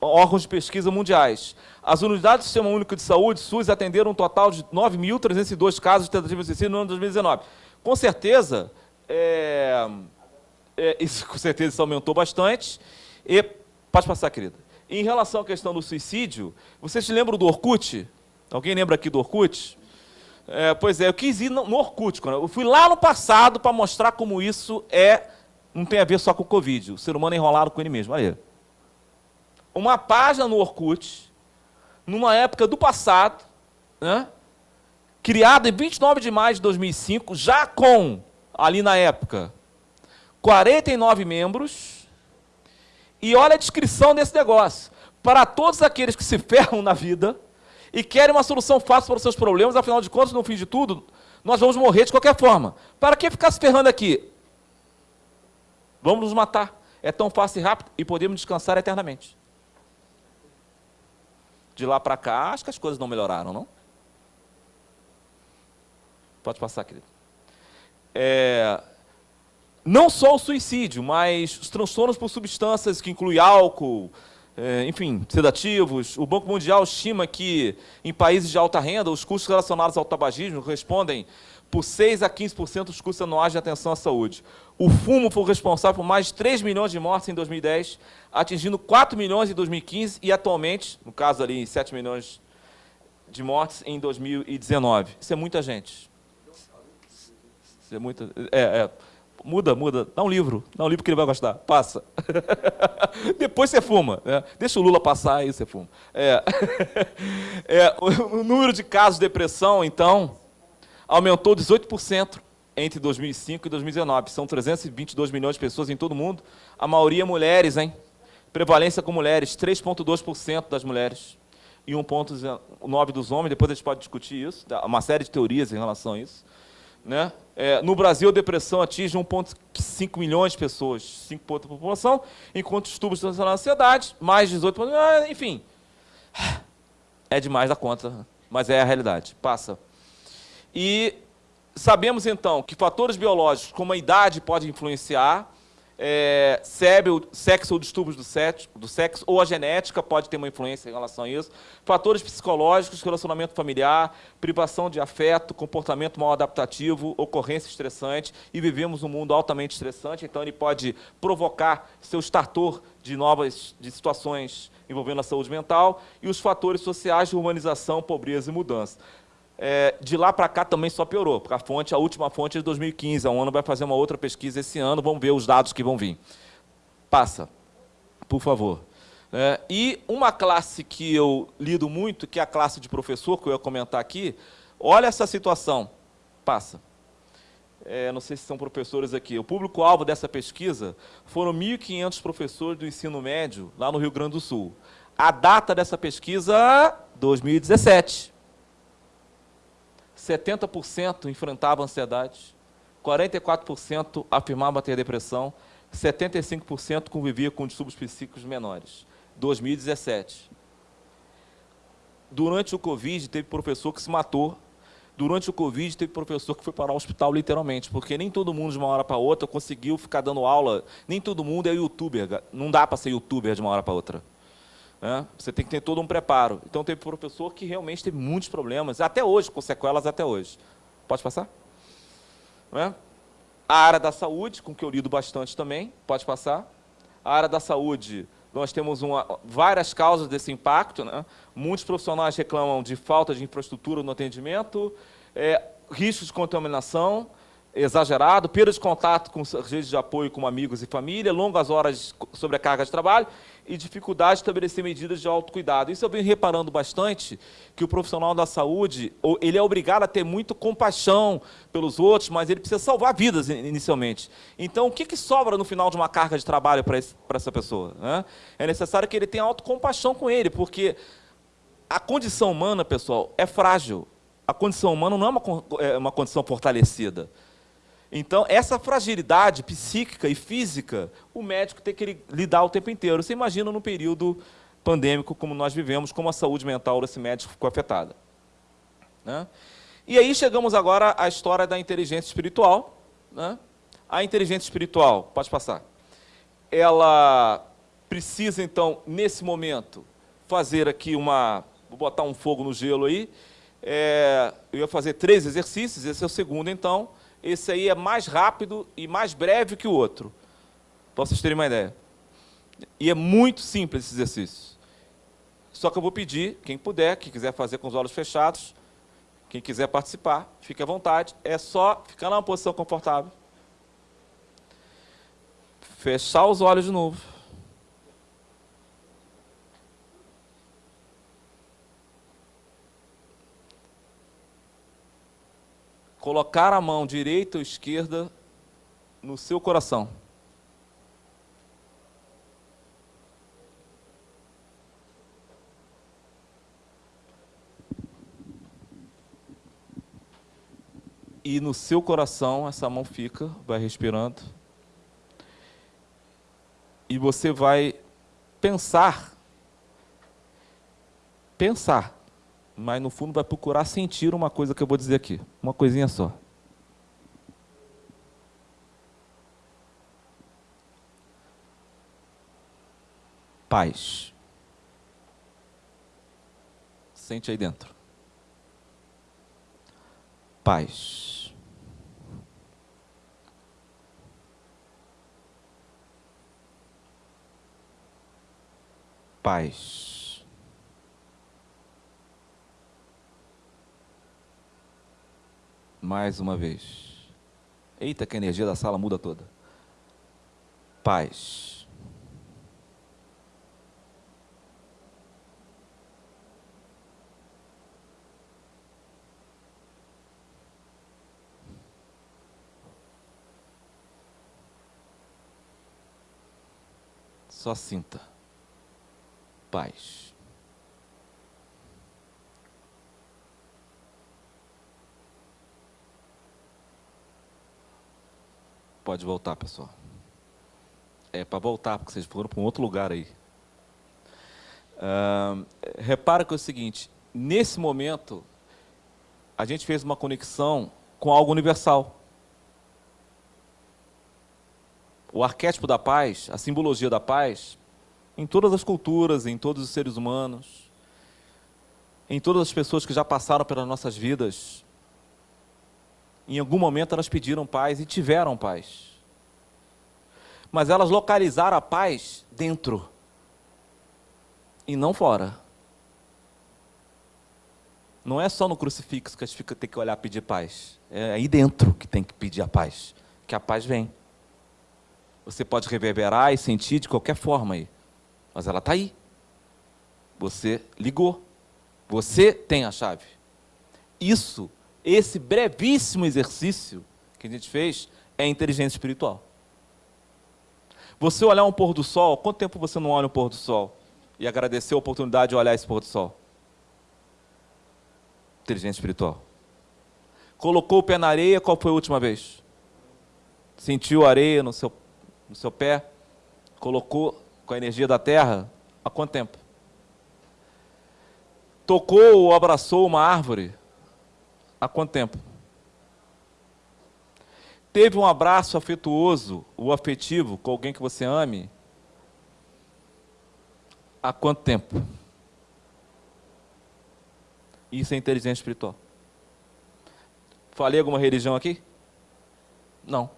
órgãos de pesquisa mundiais. As unidades do Sistema Único de Saúde, SUS, atenderam um total de 9.302 casos de tentativa de suicídio no ano 2019. Com certeza, é, é, isso com certeza isso aumentou bastante. E, pode passar, querida. Em relação à questão do suicídio, vocês se lembram do Orkut? Alguém lembra aqui do Orkut? É, pois é, eu quis ir no Orkut. Eu fui lá no passado para mostrar como isso é, não tem a ver só com o Covid. O ser humano é enrolado com ele mesmo. Olha aí. Uma página no Orkut, numa época do passado, né, criada em 29 de maio de 2005, já com, ali na época, 49 membros, e olha a descrição desse negócio. Para todos aqueles que se ferram na vida e querem uma solução fácil para os seus problemas, afinal de contas, no fim de tudo, nós vamos morrer de qualquer forma. Para que ficar se ferrando aqui? Vamos nos matar. É tão fácil e rápido e podemos descansar eternamente. De lá para cá, acho que as coisas não melhoraram, não? Pode passar, querido. É, não só o suicídio, mas os transtornos por substâncias que incluem álcool, é, enfim, sedativos. O Banco Mundial estima que em países de alta renda, os custos relacionados ao tabagismo respondem por 6 a 15% dos custos anuais de atenção à saúde. O fumo foi responsável por mais de 3 milhões de mortes em 2010, atingindo 4 milhões em 2015 e atualmente, no caso ali, 7 milhões de mortes em 2019. Isso é muita gente. Isso é muita... É, é. Muda, muda. Dá um livro. Dá um livro que ele vai gostar. Passa. Depois você fuma. Né? Deixa o Lula passar, aí você fuma. É. É, o número de casos de depressão, então, aumentou 18% entre 2005 e 2019. São 322 milhões de pessoas em todo o mundo. A maioria mulheres, hein? Prevalência com mulheres, 3,2% das mulheres e 1,9% dos homens. Depois a gente pode discutir isso. Uma série de teorias em relação a isso. Né? É, no Brasil, a depressão atinge 1,5 milhões de pessoas, 5% da população, enquanto os tubos na ansiedade, mais 18%, ah, enfim. É demais da conta, mas é a realidade. Passa. E sabemos, então, que fatores biológicos, como a idade, podem influenciar, é, sexo ou distúrbios do sexo, do sexo, ou a genética pode ter uma influência em relação a isso. Fatores psicológicos, relacionamento familiar, privação de afeto, comportamento mal adaptativo, ocorrência estressante, e vivemos um mundo altamente estressante, então ele pode provocar seu startor de novas de situações envolvendo a saúde mental, e os fatores sociais de urbanização, pobreza e mudança. É, de lá para cá também só piorou, porque a fonte, a última fonte é de 2015, a ONU vai fazer uma outra pesquisa esse ano, vamos ver os dados que vão vir. Passa, por favor. É, e uma classe que eu lido muito, que é a classe de professor, que eu ia comentar aqui, olha essa situação. Passa. É, não sei se são professores aqui. O público-alvo dessa pesquisa foram 1.500 professores do ensino médio lá no Rio Grande do Sul. A data dessa pesquisa, 2017. 70% enfrentavam ansiedade, 44% afirmavam ter depressão, 75% convivia com distúrbios psíquicos menores. 2017. Durante o Covid, teve professor que se matou. Durante o Covid, teve professor que foi para o hospital, literalmente, porque nem todo mundo, de uma hora para outra, conseguiu ficar dando aula. Nem todo mundo é youtuber. Não dá para ser youtuber de uma hora para outra. Né? Você tem que ter todo um preparo. Então, teve professor que realmente teve muitos problemas, até hoje, com sequelas até hoje. Pode passar? Né? A área da saúde, com que eu lido bastante também, pode passar. A área da saúde, nós temos uma, várias causas desse impacto. Né? Muitos profissionais reclamam de falta de infraestrutura no atendimento, é, riscos de contaminação, exagerado, perda de contato com redes de apoio com amigos e família, longas horas sobre a carga de trabalho e dificuldade de estabelecer medidas de autocuidado. Isso eu venho reparando bastante, que o profissional da saúde, ele é obrigado a ter muito compaixão pelos outros, mas ele precisa salvar vidas inicialmente. Então, o que, que sobra no final de uma carga de trabalho para essa pessoa? Né? É necessário que ele tenha autocompaixão com ele, porque a condição humana, pessoal, é frágil. A condição humana não é uma, é uma condição fortalecida. Então, essa fragilidade psíquica e física, o médico tem que lidar o tempo inteiro. Você imagina no período pandêmico como nós vivemos, como a saúde mental desse médico ficou afetada. Né? E aí chegamos agora à história da inteligência espiritual. Né? A inteligência espiritual, pode passar, ela precisa, então, nesse momento, fazer aqui uma... Vou botar um fogo no gelo aí. É, eu ia fazer três exercícios, esse é o segundo, então esse aí é mais rápido e mais breve que o outro. Para vocês terem uma ideia. E é muito simples esse exercício. Só que eu vou pedir, quem puder, quem quiser fazer com os olhos fechados, quem quiser participar, fique à vontade. É só ficar numa posição confortável. Fechar os olhos de novo. Colocar a mão direita ou esquerda no seu coração. E no seu coração, essa mão fica, vai respirando. E você vai pensar, pensar mas no fundo vai procurar sentir uma coisa que eu vou dizer aqui, uma coisinha só. Paz. Sente aí dentro. Paz. Paz. Mais uma vez. Eita, que a energia da sala muda toda. Paz. Só sinta. Paz. Pode voltar, pessoal. É para voltar, porque vocês foram para um outro lugar aí. Uh, repara que é o seguinte, nesse momento, a gente fez uma conexão com algo universal. O arquétipo da paz, a simbologia da paz, em todas as culturas, em todos os seres humanos, em todas as pessoas que já passaram pelas nossas vidas, em algum momento elas pediram paz e tiveram paz. Mas elas localizaram a paz dentro e não fora. Não é só no crucifixo que a gente fica, tem que olhar pedir paz. É aí dentro que tem que pedir a paz. Que a paz vem. Você pode reverberar e sentir de qualquer forma aí. Mas ela está aí. Você ligou. Você tem a chave. Isso esse brevíssimo exercício que a gente fez é inteligência espiritual. Você olhar um pôr do sol, quanto tempo você não olha um pôr do sol? E agradecer a oportunidade de olhar esse pôr do sol? Inteligência espiritual. Colocou o pé na areia, qual foi a última vez? Sentiu areia no seu, no seu pé? Colocou com a energia da terra? Há quanto tempo? Tocou ou abraçou uma árvore? Há quanto tempo? Teve um abraço afetuoso, ou afetivo, com alguém que você ame? Há quanto tempo? Isso é inteligência espiritual. Falei alguma religião aqui? Não.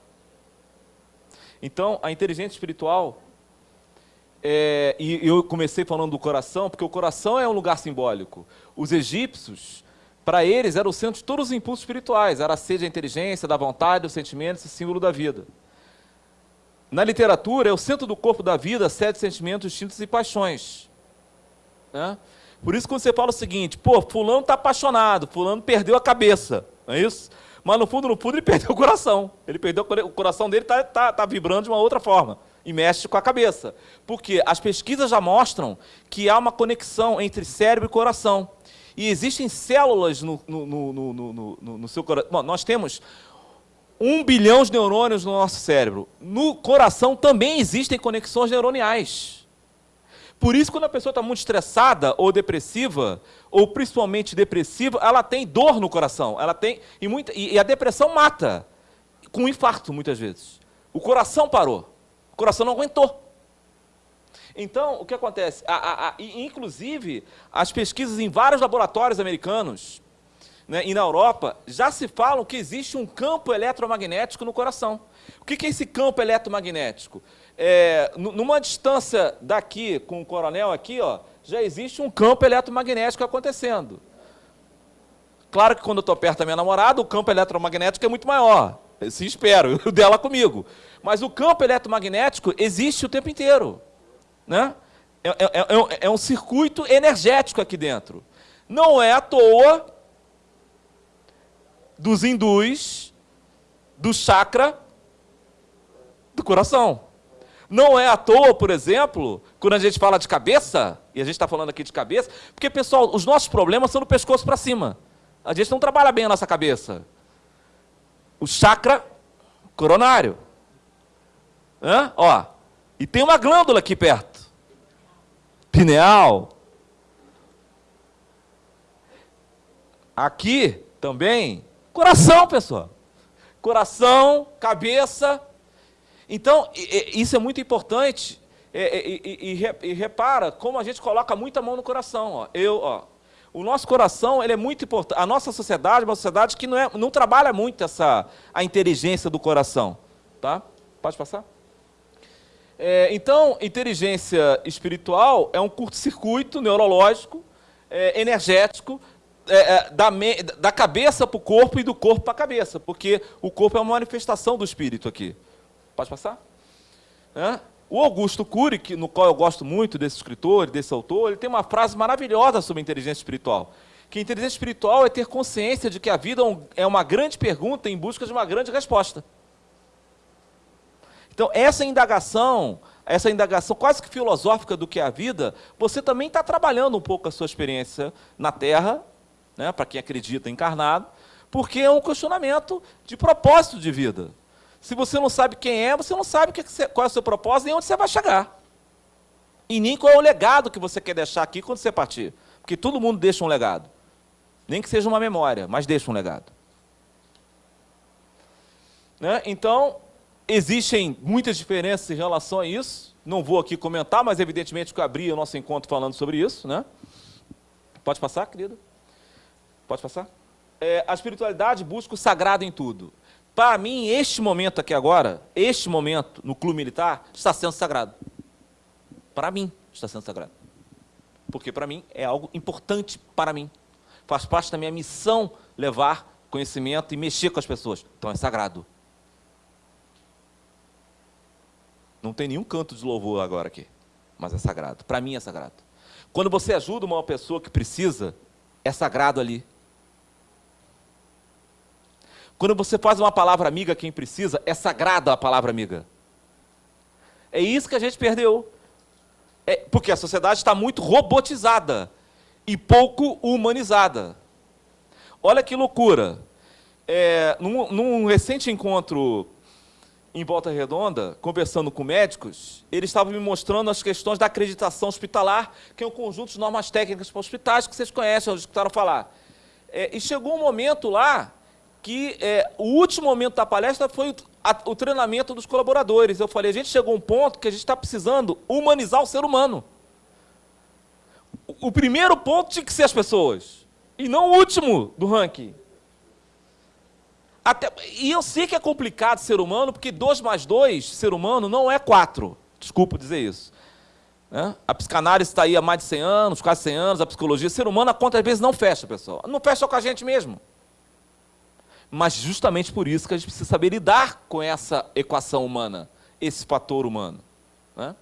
Então, a inteligência espiritual, é, e eu comecei falando do coração, porque o coração é um lugar simbólico. Os egípcios para eles, era o centro de todos os impulsos espirituais. Era a sede da inteligência, da vontade, do sentimento, esse símbolo da vida. na literatura, é o centro do corpo da vida, sete sentimentos, instintos e paixões. Né? Por isso, quando você fala o seguinte, pô, fulano está apaixonado, fulano perdeu a cabeça, não é isso? Mas no fundo, no fundo, ele perdeu o coração. Ele perdeu o coração dele está tá, tá vibrando de uma outra forma e mexe com a cabeça. Porque as pesquisas já mostram que há uma conexão entre cérebro e coração. E existem células no, no, no, no, seu coração. Bom, nós temos um bilhão de neurônios no nosso cérebro. No coração também existem conexões neuroniais. Por isso, quando a pessoa está muito estressada ou depressiva, ou principalmente depressiva, ela tem dor no coração. Ela tem e, muita, e a depressão mata, com um infarto muitas vezes. O coração parou, o coração não aguentou. Então, o que acontece? A, a, a, inclusive, as pesquisas em vários laboratórios americanos né, e na Europa já se falam que existe um campo eletromagnético no coração. O que é esse campo eletromagnético? é, numa distância daqui, com o coronel aqui, ó, já existe um campo eletromagnético acontecendo. Claro que quando eu estou perto da minha namorada, o campo eletromagnético é muito maior. Se espero, o dela comigo. Mas o campo eletromagnético existe o tempo inteiro. Né? É, é, é, é um circuito energético aqui dentro. Não é à toa dos hindus do chakra do coração. Não é à toa, por exemplo, quando a gente fala de cabeça, e a gente está falando aqui de cabeça, porque, pessoal, os nossos problemas são do pescoço para cima. A gente não trabalha bem a nossa cabeça. O chakra coronário. Hã? Ó, e tem uma glândula aqui perto. Pineal. Aqui também, coração, pessoal. Coração, cabeça, então, isso é muito importante. E, e, e, repara como a gente coloca muita mão no coração. Ó. Eu, ó, o nosso coração ele é muito importante. A nossa sociedade é uma sociedade que não, é, não trabalha muito essa, a inteligência do coração. Tá? Pode passar? É, então, inteligência espiritual é um curto-circuito neurológico, é, energético, é, é da, me, da cabeça para o corpo e do corpo para a cabeça, porque o corpo é uma manifestação do espírito aqui. Pode passar? É? O Augusto Cury, no qual eu gosto muito desse escritor, desse autor, ele tem uma frase maravilhosa sobre inteligência espiritual. Que inteligência espiritual é ter consciência de que a vida é, é uma grande pergunta em busca de uma grande resposta. Então, essa indagação, essa indagação quase que filosófica do que é a vida, você também está trabalhando um pouco a sua experiência na Terra, né, para quem acredita encarnado, porque é um questionamento de propósito de vida. Se você não sabe quem é, você não sabe qual é o seu propósito e onde você vai chegar. E nem qual é o legado que você quer deixar aqui quando você partir. Porque todo mundo deixa um legado. Nem que seja uma memória, mas deixa um legado. Né? Então, existem muitas diferenças em relação a isso. Não vou aqui comentar, mas evidentemente que eu abri o nosso encontro falando sobre isso. Né? Pode passar, querido? Pode passar? É, a espiritualidade busca o sagrado em tudo. Para mim, este momento aqui agora, este momento no clube militar, está sendo sagrado. Para mim, está sendo sagrado. Porque para mim é algo importante para mim. Faz parte da minha missão levar conhecimento e mexer com as pessoas. Então é sagrado. Não tem nenhum canto de louvor agora aqui, mas é sagrado. Para mim é sagrado. Quando você ajuda uma pessoa que precisa, é sagrado ali. Quando você faz uma palavra amiga a quem precisa, é sagrada a palavra amiga. É isso que a gente perdeu. É, porque a sociedade está muito robotizada e pouco humanizada. Olha que loucura. É, num, num recente encontro em Volta Redonda, conversando com médicos, eles estavam me mostrando as questões da acreditação hospitalar, que é um conjunto de normas técnicas para hospitais que vocês conhecem, já escutaram falar. É, e chegou um momento lá que é, o último momento da palestra foi o, a, o, treinamento dos colaboradores. Eu falei, a gente chegou a um ponto que a gente está precisando humanizar o ser humano. O, o, primeiro ponto tinha que ser as pessoas, e não o último do ranking. Até, e eu sei que é complicado ser humano, porque 2 mais 2, ser humano, não é 4. Desculpa dizer isso. Né? A psicanálise está aí há mais de 100 anos, quase 100 anos, a psicologia. Ser humano, a conta às vezes não fecha, pessoal. Não fecha com a gente mesmo. Mas justamente por isso que a gente precisa saber lidar com essa equação humana. esse fator humano. Né?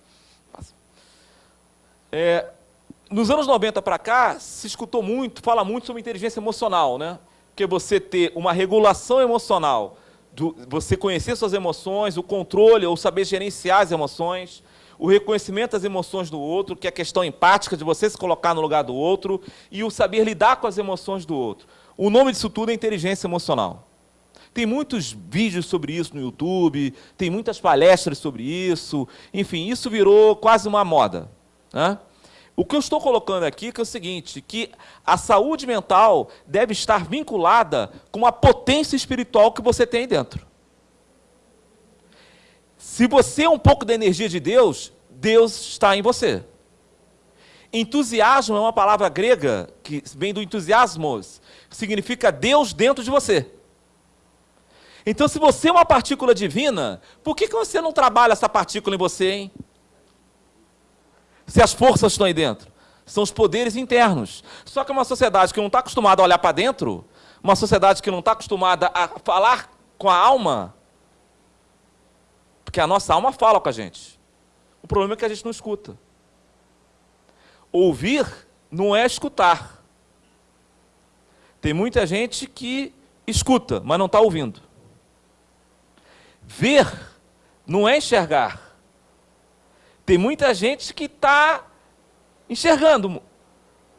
É, nos anos 90 para cá, se escutou muito, fala muito sobre inteligência emocional, né? Porque você ter uma regulação emocional, do, você conhecer suas emoções, o controle ou saber gerenciar as emoções, o reconhecimento das emoções do outro, que é a questão empática de você se colocar no lugar do outro, e o saber lidar com as emoções do outro. O nome disso tudo é inteligência emocional. Tem muitos vídeos sobre isso no YouTube, tem muitas palestras sobre isso, enfim, isso virou quase uma moda. Né? O que eu estou colocando aqui é o seguinte, que a saúde mental deve estar vinculada com a potência espiritual que você tem dentro. Se você é um pouco da energia de Deus, Deus está em você. Entusiasmo é uma palavra grega que vem do entusiasmos, significa Deus dentro de você. Então, se você é uma partícula divina, por que, que você não trabalha essa partícula em você, hein? Se as forças estão aí dentro? São os poderes internos. Só que uma sociedade que não está acostumada a olhar para dentro, uma sociedade que não está acostumada a falar com a alma, porque a nossa alma fala com a gente. O problema é que a gente não escuta. Ouvir não é escutar. Tem muita gente que escuta, mas não está ouvindo. Ver não é enxergar. Tem muita gente que está enxergando,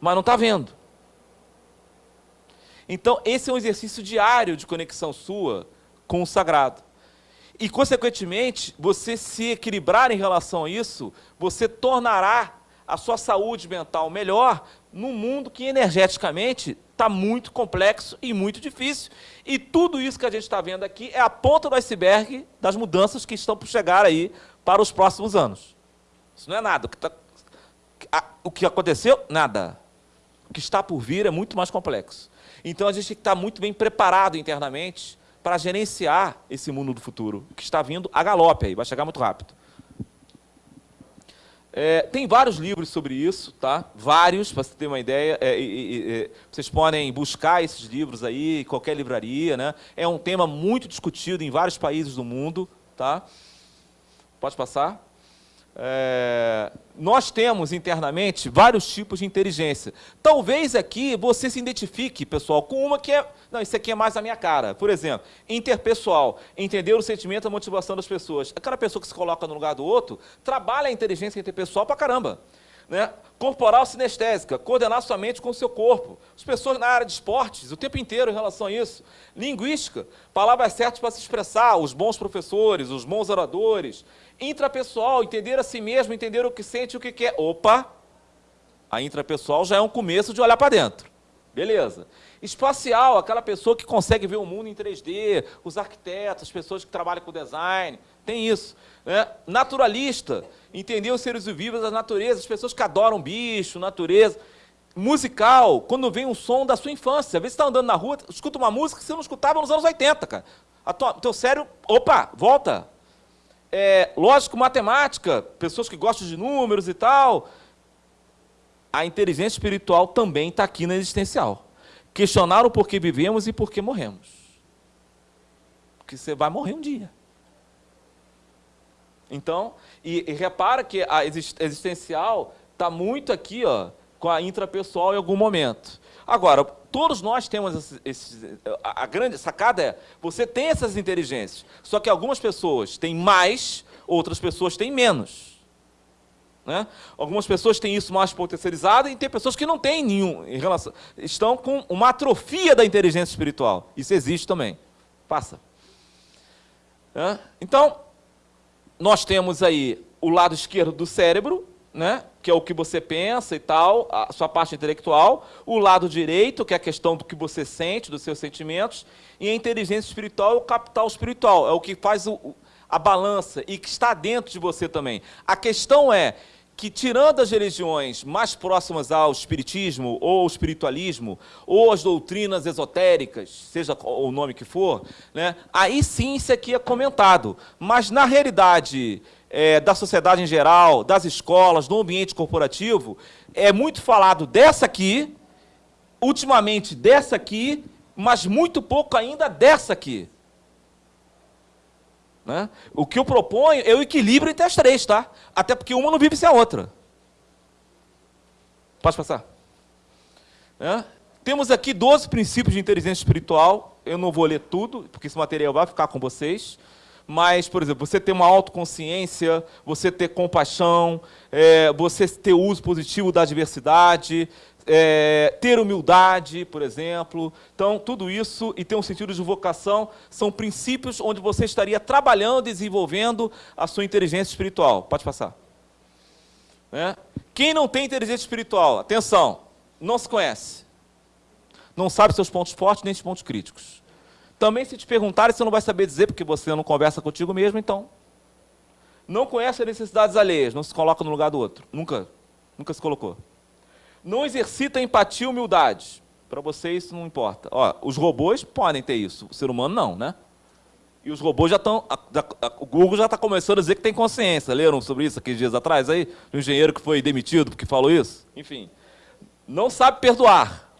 mas não está vendo. Então, esse é um exercício diário de conexão sua com o sagrado. E, consequentemente, você se equilibrar em relação a isso, você tornará a sua saúde mental melhor num mundo que energeticamente está muito complexo e muito difícil. E tudo isso que a gente está vendo aqui é a ponta do iceberg das mudanças que estão por chegar aí para os próximos anos. Isso não é nada. O que, tá, o que aconteceu? Nada. O que está por vir é muito mais complexo. Então a gente tem que estar muito bem preparado internamente para gerenciar esse mundo do futuro, que está vindo a galope aí, vai chegar muito rápido. É, tem vários livros sobre isso, tá? Vários, para você ter uma ideia. É, é, vocês podem buscar esses livros aí qualquer livraria, né? É um tema muito discutido em vários países do mundo, tá? Pode passar? É, nós temos internamente vários tipos de inteligência. Talvez aqui você se identifique, pessoal, com uma que é... Não, isso aqui é mais a minha cara. Por exemplo, interpessoal, entender o sentimento e a motivação das pessoas. Aquela pessoa que se coloca no lugar do outro, trabalha a inteligência interpessoal pra caramba. Né? Corporal sinestésica, coordenar sua mente com o seu corpo. As pessoas na área de esportes, o tempo inteiro em relação a isso. Linguística, palavras certas para se expressar, os bons professores, os bons oradores. Intrapessoal, entender a si mesmo, entender o que sente o que quer. Opa! A intrapessoal já é um começo de olhar para dentro. Beleza. Espacial, aquela pessoa que consegue ver o mundo em 3D, os arquitetos, as pessoas que trabalham com design, tem isso. Né? Naturalista, entender os seres vivos da natureza, as pessoas que adoram bicho, natureza. Musical, quando vem um som da sua infância. Às vezes você está andando na rua, escuta uma música que você não escutava nos anos 80, cara. A tua, teu cérebro, opa, volta. É, lógico, matemática, pessoas que gostam de números e tal. A inteligência espiritual também está aqui na existencial. Questionar o porquê vivemos e porquê morremos. Porque você vai morrer um dia. Então, e, e repara que a existencial está muito aqui, ó, com a intrapessoal em algum momento. Agora, todos nós temos esses, esses, a, a grande sacada é, você tem essas inteligências, só que algumas pessoas têm mais, outras pessoas têm menos. Né? Algumas pessoas têm isso mais potencializado e tem pessoas que não têm nenhum em relação, estão com uma atrofia da inteligência espiritual. Isso existe também. Passa. Então, nós temos aí o lado esquerdo do cérebro, né, que é o que você pensa e tal, a sua parte intelectual, o lado direito, que é a questão do que você sente, dos seus sentimentos, e a inteligência espiritual o capital espiritual, é o que faz o, a balança e que está dentro de você também. A questão é que, tirando as religiões mais próximas ao espiritismo ou ao espiritualismo, ou as doutrinas esotéricas, seja o nome que for, né, aí sim isso aqui é comentado. Mas, na realidade é, da sociedade em geral, das escolas, do ambiente corporativo, é muito falado dessa aqui, ultimamente dessa aqui, mas muito pouco ainda dessa aqui. Né? O que eu proponho é o equilíbrio entre as três, tá? Até porque uma não vive sem a outra. Pode passar. É? Temos aqui 12 princípios de inteligência espiritual. Eu não vou ler tudo, porque esse material vai ficar com vocês. Mas, por exemplo, você ter uma autoconsciência, você ter compaixão, é, você ter uso positivo da diversidade, é, ter humildade, por exemplo. Então, tudo isso e ter um sentido de vocação são princípios onde você estaria trabalhando, desenvolvendo a sua inteligência espiritual. Pode passar. É? Quem não tem inteligência espiritual, atenção, não se conhece. Não sabe seus pontos fortes nem seus pontos críticos. Também, se te perguntarem, você não vai saber dizer, porque você não conversa contigo mesmo, então. Não conhece as necessidades alheias, não se coloca no lugar do outro. Nunca, nunca se colocou. Não exercita empatia e humildade. Para você isso não importa. Ó, os robôs podem ter isso, o ser humano não, né? E os robôs já estão. O Google já está começando a dizer que tem consciência. Leram sobre isso aqui dias atrás aí? O engenheiro que foi demitido porque falou isso? Enfim. Não sabe perdoar.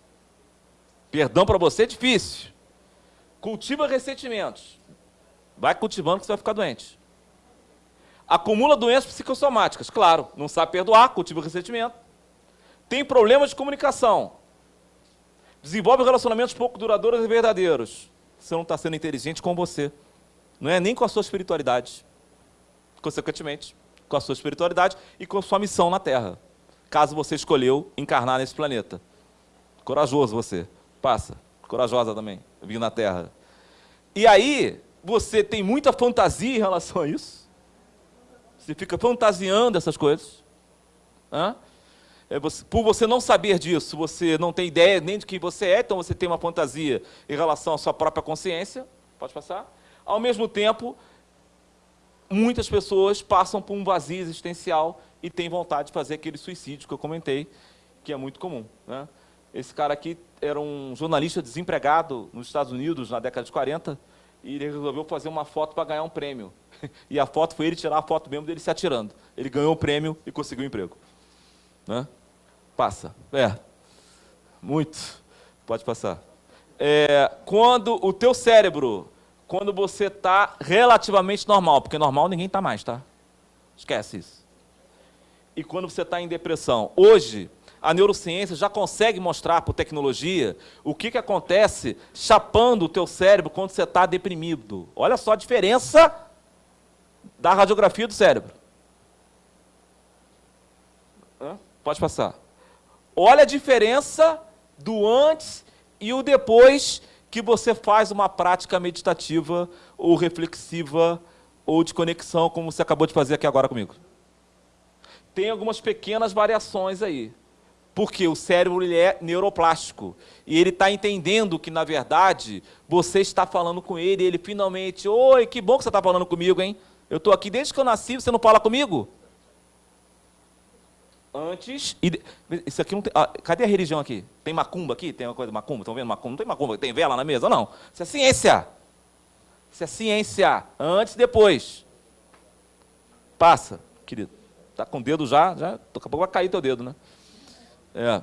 Perdão para você é difícil. Cultiva ressentimentos. Vai cultivando que você vai ficar doente. Acumula doenças psicossomáticas. Claro, não sabe perdoar, cultiva ressentimento. Tem problemas de comunicação. Desenvolve relacionamentos pouco duradouros e verdadeiros. Você não está sendo inteligente com você não é nem com a sua espiritualidade. Consequentemente, com a sua espiritualidade e com a sua missão na Terra. Caso você escolheu encarnar nesse planeta. Corajoso você. Passa. Corajosa também. Vir na Terra. E aí, você tem muita fantasia em relação a isso. Você fica fantasiando essas coisas. Hã? É você, por você não saber disso, você não tem ideia nem de quem você é, então você tem uma fantasia em relação à sua própria consciência. Pode passar? Ao mesmo tempo, muitas pessoas passam por um vazio existencial e têm vontade de fazer aquele suicídio que eu comentei, que é muito comum. Né? Esse cara aqui era um jornalista desempregado nos Estados Unidos na década de 40 e ele resolveu fazer uma foto para ganhar um prêmio. E a foto foi ele tirar a foto mesmo dele se atirando. Ele ganhou o prêmio e conseguiu um emprego. Né? Passa. É. Muito. Pode passar. É, quando o teu cérebro quando você está relativamente normal, porque normal ninguém está mais, tá? Esquece isso. E quando você está em depressão. Hoje, a neurociência já consegue mostrar por tecnologia o que, que acontece chapando o teu cérebro quando você está deprimido. Olha só a diferença da radiografia do cérebro. Pode passar. Olha a diferença do antes e o depois que você faz uma prática meditativa ou reflexiva ou de conexão, como você acabou de fazer aqui agora comigo. Tem algumas pequenas variações aí. Porque o cérebro ele é neuroplástico. E ele está entendendo que, na verdade, você está falando com ele e ele finalmente... Oi, que bom que você está falando comigo, hein? Eu estou aqui desde que eu nasci, você não fala comigo? Antes. E, isso aqui não tem. Ah, cadê a religião aqui? Tem macumba aqui? Tem uma coisa macumba? Estão vendo macumba? Não tem macumba? Tem vela na mesa? Não. Isso é ciência. Isso é ciência. Antes e depois. Passa, querido. Está com o dedo já, já. Daqui a pouco vai cair teu dedo, né? É.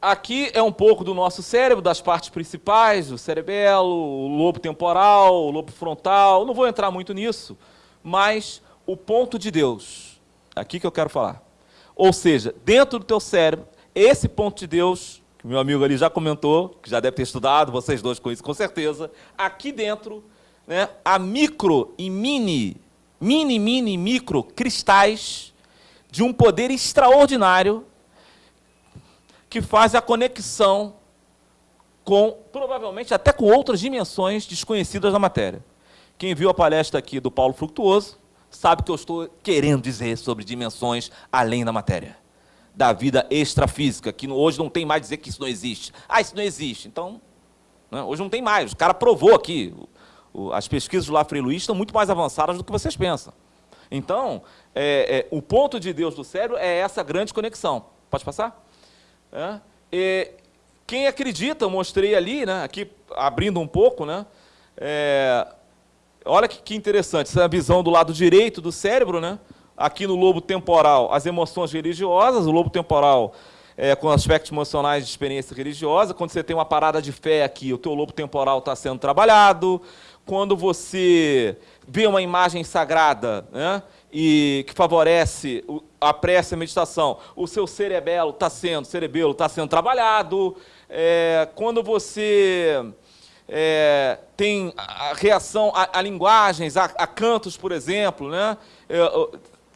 Aqui é um pouco do nosso cérebro, das partes principais, o cerebelo, o lobo temporal, o lobo frontal. Não vou entrar muito nisso, mas o ponto de Deus Aqui que eu quero falar. Ou seja, dentro do teu cérebro, esse ponto de Deus, que meu amigo ali já comentou, que já deve ter estudado, vocês dois com isso com certeza, aqui dentro, né, há micro e mini, mini, mini, micro cristais de um poder extraordinário que faz a conexão com, provavelmente, até com outras dimensões desconhecidas da matéria. Quem viu a palestra aqui do Paulo Fructuoso, sabe que eu estou querendo dizer sobre dimensões além da matéria. Da vida extrafísica, que hoje não tem mais dizer que isso não existe. Ah, isso não existe. Então, né, hoje não tem mais. O cara provou aqui. As pesquisas do Lafrey Luiz estão muito mais avançadas do que vocês pensam. Então, é, é, o ponto de Deus do cérebro é essa grande conexão. Pode passar? É, quem acredita, eu mostrei ali, né, aqui abrindo um pouco, né, é, Olha que, que interessante, essa visão do lado direito do cérebro, né? Aqui no lobo temporal, as emoções religiosas, o lobo temporal é, com aspectos emocionais de experiência religiosa. Quando você tem uma parada de fé aqui, o teu lobo temporal está sendo trabalhado. Quando você vê uma imagem sagrada né, e que favorece a prece e a meditação, o seu cerebelo está sendo, cerebelo está sendo trabalhado. É, quando você é, tem a reação a, a linguagens, a, a, cantos, por exemplo, né? É,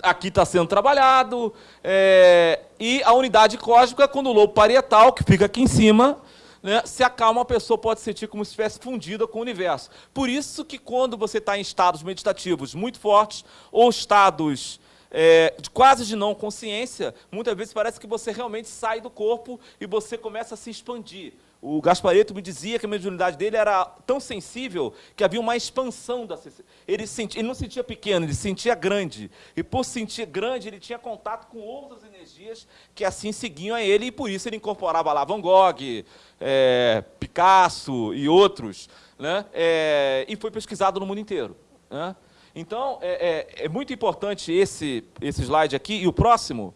aqui está sendo trabalhado, é, e a unidade cósmica, quando o lobo parietal, que fica aqui em cima, né, se acalma, a pessoa pode sentir como se estivesse fundida com o universo. Por isso que quando você está em estados meditativos muito fortes, ou estados é, quase de não consciência, muitas vezes parece que você realmente sai do corpo e você começa a se expandir. O Gaspareto me dizia que a mediunidade dele era tão sensível que havia uma expansão da ele, sentia, ele não sentia pequeno, ele sentia grande. E por sentir grande, ele tinha contato com outras energias que assim seguiam a ele, e por isso ele incorporava lá Van Gogh, é, Picasso e outros, né? É, e foi pesquisado no mundo inteiro. Né? Então, é, é, é muito importante esse, esse slide aqui, e o próximo,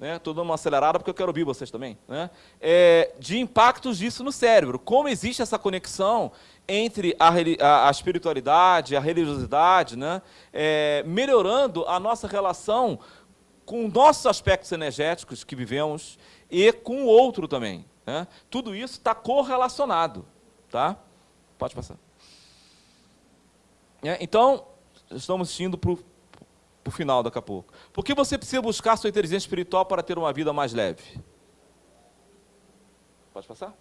estou né? dando uma acelerada porque eu quero ouvir vocês também, né? é, de impactos disso no cérebro. Como existe essa conexão entre a, a, a espiritualidade, a religiosidade, né? É, melhorando a nossa relação com nossos aspectos energéticos que vivemos e com o outro também. Né? Tudo isso está correlacionado. Tá? Pode passar. É, então, estamos indo para o para o final daqui a pouco. Por que você precisa buscar sua inteligência espiritual para ter uma vida mais leve? Pode passar?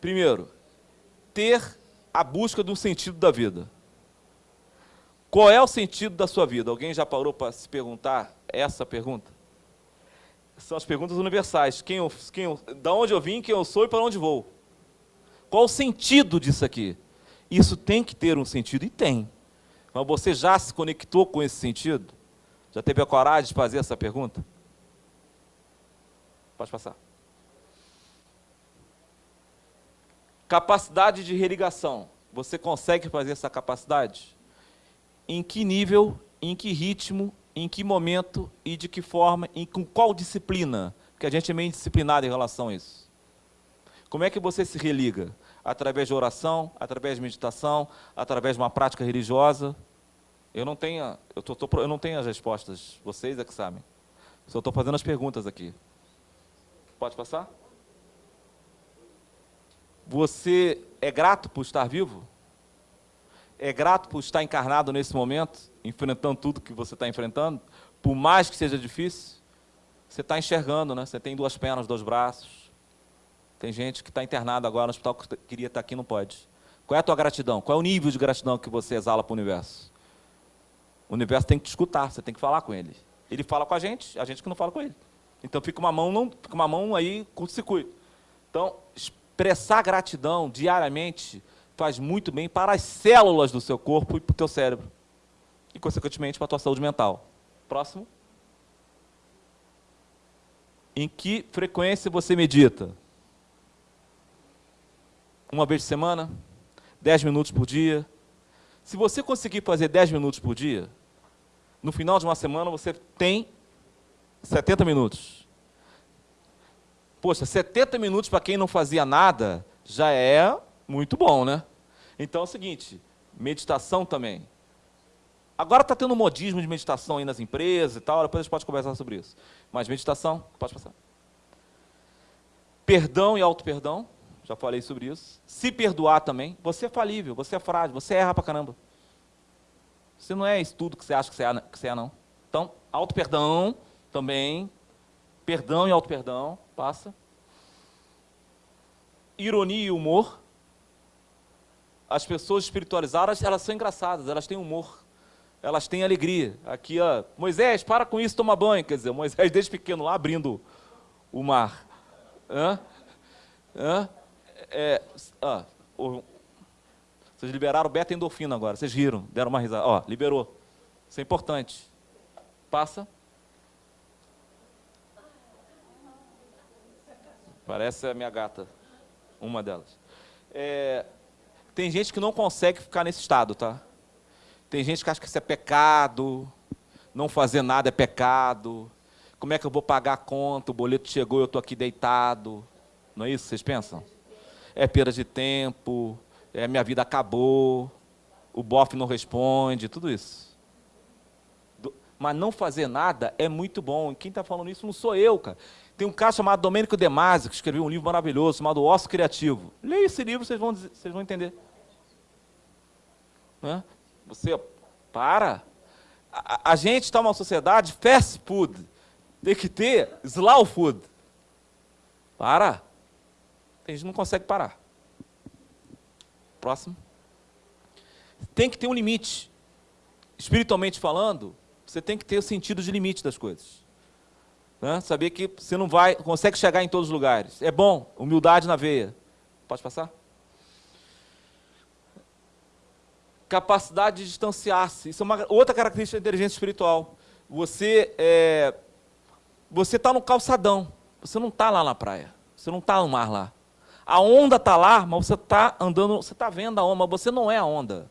Primeiro, ter a busca do sentido da vida. Qual é o sentido da sua vida? Alguém já parou para se perguntar essa pergunta? São as perguntas universais. Quem eu, quem eu, da onde eu vim, quem eu sou e para onde vou? Qual o sentido disso aqui? Isso tem que ter um sentido, e tem. Mas você já se conectou com esse sentido? Já teve a coragem de fazer essa pergunta? Pode passar. Capacidade de religação. Você consegue fazer essa capacidade? Em que nível, em que ritmo, em que momento e de que forma, em com qual disciplina? Porque a gente é meio disciplinado em relação a isso. Como é que você se religa? Através de oração, através de meditação, através de uma prática religiosa. Eu não tenho, eu, tô, tô, eu não tenho as respostas, vocês é que sabem. Só estou fazendo as perguntas aqui. Pode passar? Você é grato por estar vivo? É grato por estar encarnado nesse momento, enfrentando tudo que você está enfrentando? Por mais que seja difícil? Você está enxergando, né? Você tem duas pernas, dois braços, tem gente que está internada agora no hospital que queria estar tá aqui não pode. Qual é a tua gratidão? Qual é o nível de gratidão que você exala para o universo? O universo tem que te escutar, você tem que falar com ele. Ele fala com a gente, a gente que não fala com ele. Então fica uma mão, não, fica uma mão aí curto-circuito. Então, expressar gratidão diariamente faz muito bem para as células do seu corpo e para o teu cérebro. E, consequentemente, para a tua saúde mental. Próximo. Em que frequência você medita? Uma vez por semana, 10 minutos por dia. Se você conseguir fazer 10 minutos por dia, no final de uma semana você tem 70 minutos. Poxa, 70 minutos para quem não fazia nada já é muito bom, né? Então é o seguinte, meditação também. Agora está tendo um modismo de meditação aí nas empresas e tal, depois a gente pode conversar sobre isso. Mas meditação, pode passar. Perdão e auto-perdão já falei sobre isso. Se perdoar também. Você é falível, você é frágil, você erra pra caramba. Você não é isso tudo que você acha que você é, que você é não. Então, auto-perdão também. Perdão e auto-perdão, passa. Ironia e humor. As pessoas espiritualizadas, elas são engraçadas, elas têm humor. Elas têm alegria. Aqui, ó, Moisés, para com isso, toma banho. Quer dizer, Moisés desde pequeno lá abrindo o mar. Hã? Hã? É, ah, o, vocês liberaram beta-endorfina agora, vocês riram, deram uma risada. Ó, liberou. Isso é importante. Passa. Parece a minha gata, uma delas. É, tem gente que não consegue ficar nesse estado, tá? Tem gente que acha que isso é pecado, não fazer nada é pecado. Como é que eu vou pagar a conta? O boleto chegou, eu estou aqui deitado. Não é isso que vocês pensam? É perda de tempo, é minha vida acabou, o bofe não responde, tudo isso. Mas não fazer nada é muito bom. Quem está falando isso não sou eu, cara. Tem um cara chamado Domênico De Masi, que escreveu um livro maravilhoso chamado Osso Criativo. Leia esse livro, vocês vão, vocês vão entender. Você para. A, a gente está numa sociedade fast food. Tem que ter slow food. Para. A gente não consegue parar. Próximo. Tem que ter um limite. Espiritualmente falando, você tem que ter o sentido de limite das coisas. Né? Saber que você não vai, consegue chegar em todos os lugares. É bom, humildade na veia. Pode passar? Capacidade de distanciar-se. Isso é uma outra característica da inteligência espiritual. Você é, você está no calçadão. Você não está lá na praia. Você não está no mar lá. A onda está lá, mas você está andando, você está vendo a onda, mas você não é a onda.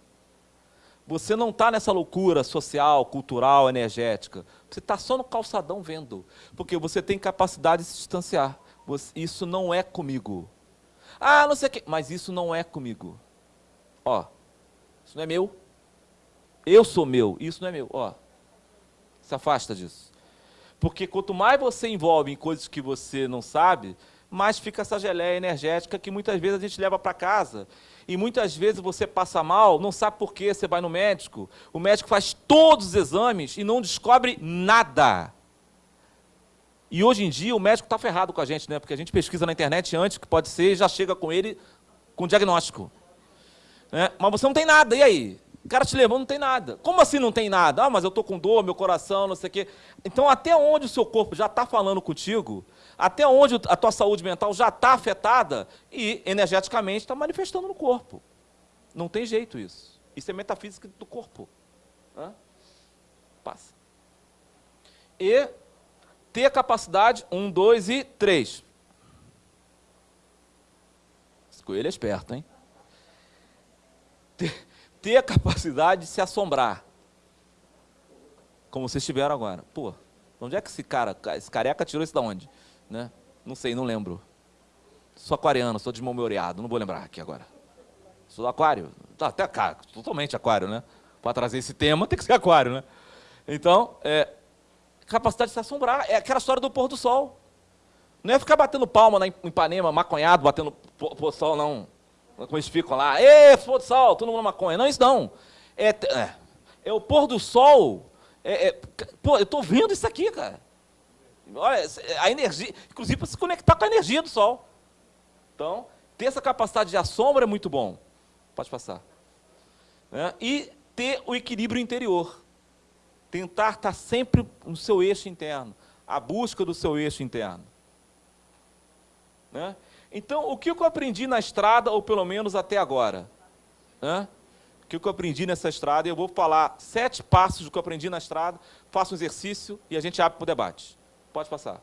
Você não está nessa loucura social, cultural, energética. Você está só no calçadão vendo. Porque você tem capacidade de se distanciar. Você, isso não é comigo. Ah, não sei o quê. Mas isso não é comigo. Ó, isso não é meu. Eu sou meu. Isso não é meu. Ó, se afasta disso. Porque quanto mais você envolve em coisas que você não sabe, mais fica essa geleia energética que muitas vezes a gente leva para casa e muitas vezes você passa mal, não sabe por quê, você vai no médico, o médico faz todos os exames e não descobre nada. E hoje em dia o médico está ferrado com a gente, né? Porque a gente pesquisa na internet antes que pode ser e já chega com ele com diagnóstico. Né? Mas você não tem nada, e aí? O cara te levou, não tem nada. Como assim não tem nada? Ah, mas eu estou com dor, meu coração, não sei o quê. Então, até onde o seu corpo já está falando contigo, até onde a tua saúde mental já está afetada e energeticamente está manifestando no corpo. Não tem jeito isso. Isso é metafísica do corpo. Hã? Passa. E ter capacidade, um, dois e três. Esse coelho é esperto, hein? Ter, ter a capacidade de se assombrar. Como vocês tiveram agora. Pô, onde é que esse cara, esse careca tirou isso da onde? Né? Não sei, não lembro. Sou aquariano, sou desmemoreado, não vou lembrar aqui agora. Sou aquário. Tá, até cá, totalmente aquário, né? Para trazer esse tema tem que ser aquário, né? Então, é, capacidade de se assombrar. É aquela história do pôr do sol. Não é ficar batendo palma na Ipanema, maconhado, batendo pôr do sol, não. Como eles ficam lá, ê, pôr do sol, todo mundo na maconha. Não, isso não. É, é, é o pôr do sol. É, é, pô, eu estou vendo isso aqui, cara. Olha, a energia, inclusive para se conectar com a energia do Sol. Então, ter essa capacidade de assombra é muito bom. Pode passar. Né? E ter o equilíbrio interior. Tentar estar sempre no seu eixo interno. A busca do seu eixo interno. Né? Então, o que eu aprendi na estrada, ou pelo menos até agora? Né? O que eu aprendi nessa estrada? Eu vou falar sete passos do que eu aprendi na estrada, faço um exercício e a gente abre para o debate. Pode passar.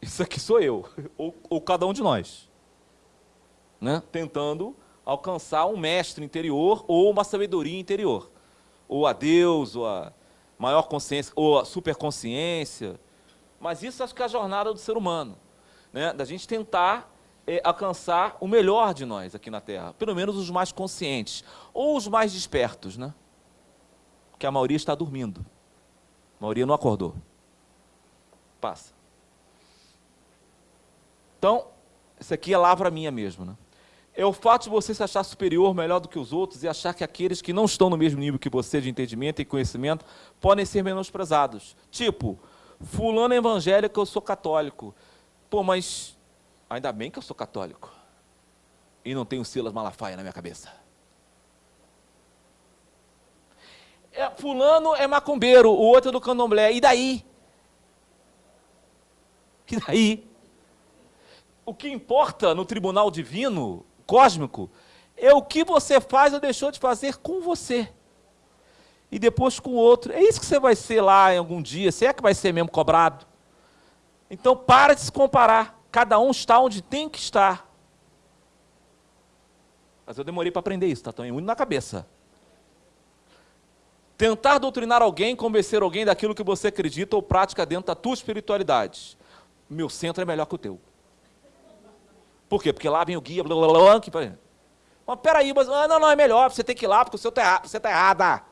Isso aqui sou eu, ou, ou cada um de nós. Né? Tentando alcançar um mestre interior ou uma sabedoria interior. Ou a Deus, ou a maior consciência, ou a superconsciência. Mas isso acho que é a jornada do ser humano. Né? Da gente tentar é, alcançar o melhor de nós aqui na Terra. Pelo menos os mais conscientes. Ou os mais despertos, né? Porque a maioria está dormindo. A maioria não acordou. Passa. Então, isso aqui é lavra minha mesmo. Né? É o fato de você se achar superior, melhor do que os outros e achar que aqueles que não estão no mesmo nível que você de entendimento e conhecimento podem ser menosprezados. Tipo, fulano é evangélico, eu sou católico. Pô, mas ainda bem que eu sou católico. E não tenho Silas Malafaia na minha cabeça. É, fulano é macumbeiro, o outro é do candomblé. E daí? E daí? O que importa no tribunal divino, cósmico, é o que você faz ou deixou de fazer com você. E depois com o outro. É isso que você vai ser lá em algum dia. Se é que vai ser mesmo cobrado. Então para de se comparar. Cada um está onde tem que estar. Mas eu demorei para aprender isso, tá tão muito na cabeça. Tentar doutrinar alguém, convencer alguém daquilo que você acredita ou pratica dentro da tua espiritualidade. Meu centro é melhor que o teu. Por quê? Porque lá vem o guia, blá, blá, blá, que... Mas peraí, mas, ah, não, não, é melhor, você tem que ir lá porque o seu tá, você está errada.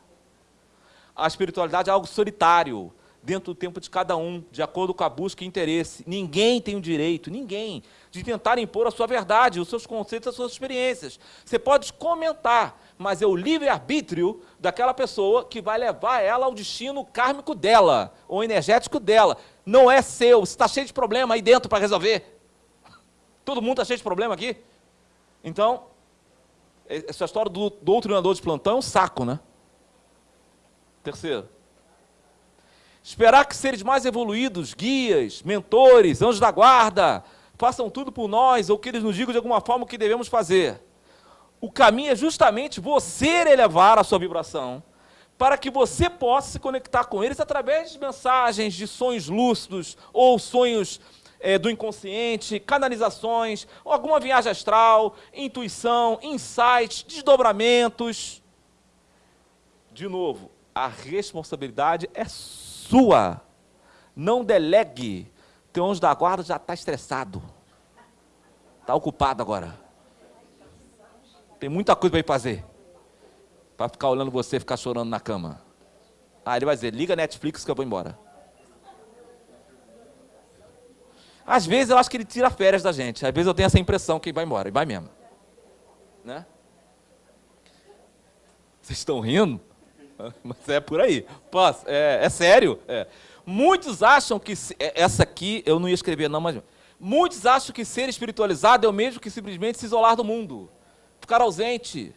A espiritualidade é algo solitário, dentro do tempo de cada um, de acordo com a busca e interesse. Ninguém tem o direito, ninguém, de tentar impor a sua verdade, os seus conceitos, as suas experiências. Você pode comentar, mas é o livre-arbítrio daquela pessoa que vai levar ela ao destino kármico dela, ou energético dela. Não é seu, você está cheio de problema aí dentro para resolver. Todo mundo está cheio de problema aqui. Então, essa história do doutrinador de plantão é um saco, né? Terceiro. Esperar que seres mais evoluídos, guias, mentores, anjos da guarda, façam tudo por nós, ou que eles nos digam de alguma forma o que devemos fazer. O caminho é justamente você elevar a sua vibração, para que você possa se conectar com eles através de mensagens, de sonhos lúcidos, ou sonhos é, do inconsciente, canalizações, alguma viagem astral, intuição, insights, desdobramentos. De novo, a responsabilidade é sua. Não delegue. Teu anjo da guarda já está estressado. Está ocupado agora. Tem muita coisa para ir fazer. Para ficar olhando você ficar chorando na cama. Ah, ele vai dizer, liga Netflix que eu vou embora. Às vezes eu acho que ele tira férias da gente. Às vezes eu tenho essa impressão que ele vai embora. E vai mesmo. Né? Vocês estão rindo? Mas é por aí. Posso? É, é sério. É. Muitos acham que... É, essa aqui eu não ia escrever não, mas... Muitos acham que ser espiritualizado é o mesmo que simplesmente se isolar do mundo. Ficar ausente.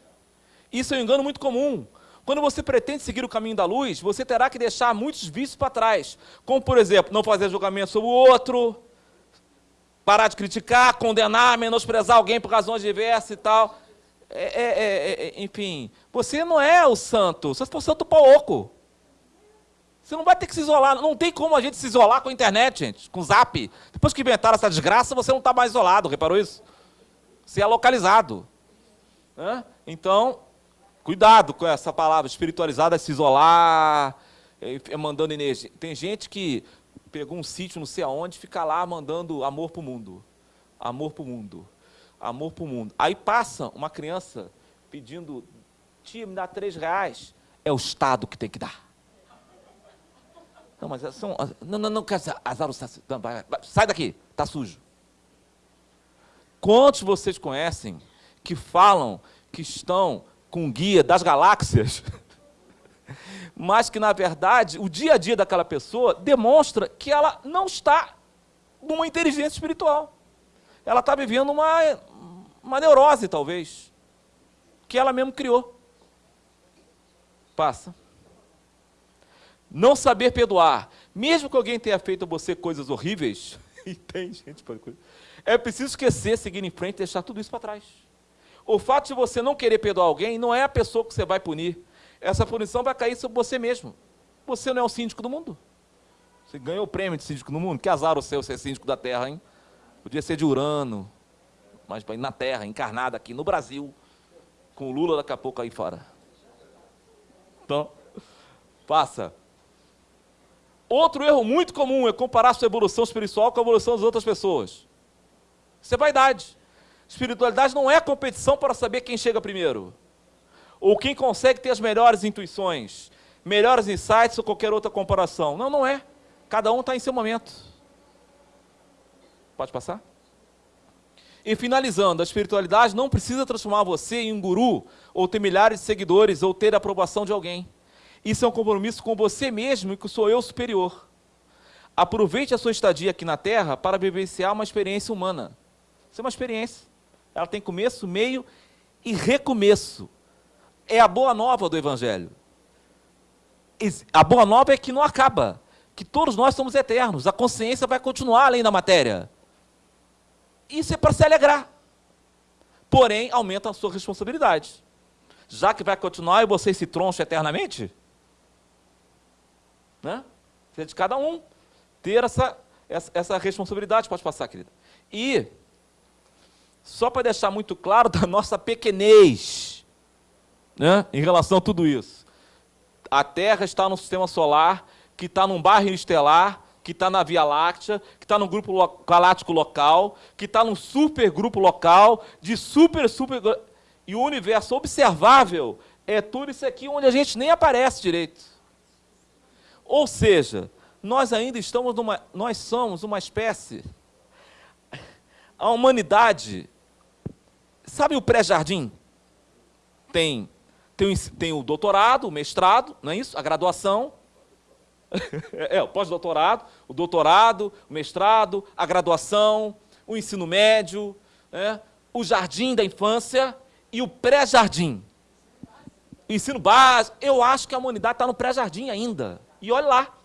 Isso é um engano muito comum. Quando você pretende seguir o caminho da luz, você terá que deixar muitos vícios para trás. Como, por exemplo, não fazer julgamento sobre o outro, parar de criticar, condenar, menosprezar alguém por razões diversas e tal. É, é, é, é enfim, você não é o santo, você for santo pouco. Você não vai ter que se isolar, não tem como a gente se isolar com a internet, gente, com o zap. Depois que inventaram essa desgraça, você não está mais isolado, reparou isso? Você é localizado. Então, cuidado com essa palavra, espiritualizada, se isolar, é, é mandando energia. Tem gente que pegou um sítio não sei aonde, fica lá mandando amor para o mundo. Amor para o mundo. Amor para o mundo. Aí passa uma criança pedindo, tia, me dá três reais. É o Estado que tem que dar. Não, mas são. Não, não, não, quer azar o Sai daqui, está sujo. Quantos vocês conhecem que falam que estão com guia das galáxias mas que, na verdade, o dia a dia daquela pessoa demonstra que ela não está numa inteligência espiritual. Ela está vivendo uma, uma neurose, talvez, que ela mesmo criou. Passa. Não saber perdoar. Mesmo que alguém tenha feito a você coisas horríveis, e tem gente é preciso esquecer, seguir em frente e deixar tudo isso para trás. O fato de você não querer perdoar alguém não é a pessoa que você vai punir, essa punição vai cair sobre você mesmo. Você não é o síndico do mundo. Você ganhou o prêmio de síndico do mundo. Que azar o seu ser síndico da Terra, hein? Podia ser de Urano, mas na Terra, encarnada aqui no Brasil, com o Lula daqui a pouco aí fora. Então, passa. Outro erro muito comum é comparar sua evolução espiritual com a evolução das outras pessoas. Isso é vaidade. Espiritualidade não é competição para saber quem chega primeiro ou quem consegue ter as melhores intuições, melhores insights ou qualquer outra comparação. Não, não é. Cada um está em seu momento. Pode passar? E finalizando, a espiritualidade não precisa transformar você em um guru, ou ter milhares de seguidores, ou ter a aprovação de alguém. Isso é um compromisso com você mesmo e com o seu eu superior. Aproveite a sua estadia aqui na Terra para vivenciar uma experiência humana. Isso é uma experiência. Ela tem começo, meio e recomeço é a boa nova do Evangelho. A boa nova é que não acaba, que todos nós somos eternos, a consciência vai continuar além da matéria. Isso é para se alegrar. Porém, aumenta a sua responsabilidade. Já que vai continuar e você se troncha eternamente, né? É de cada um ter essa, essa, essa responsabilidade. Pode passar, querida. E, só para deixar muito claro da nossa pequenez, né, em relação a tudo isso. A Terra está no sistema solar, que está num bairro estelar, que está na Via Láctea, que está no grupo galáctico local, que está num supergrupo local, de super, super... E o universo observável é tudo isso aqui onde a gente nem aparece direito. Ou seja, nós ainda estamos numa... Nós somos uma espécie... A humanidade... Sabe o pré-jardim? Tem, tem, tem o doutorado, o mestrado, não é isso? A graduação, é, o pós-doutorado, o doutorado, o mestrado, a graduação, o ensino médio, é, o jardim da infância e o pré-jardim. Ensino básico, eu acho que a humanidade está no pré-jardim ainda. E olha lá.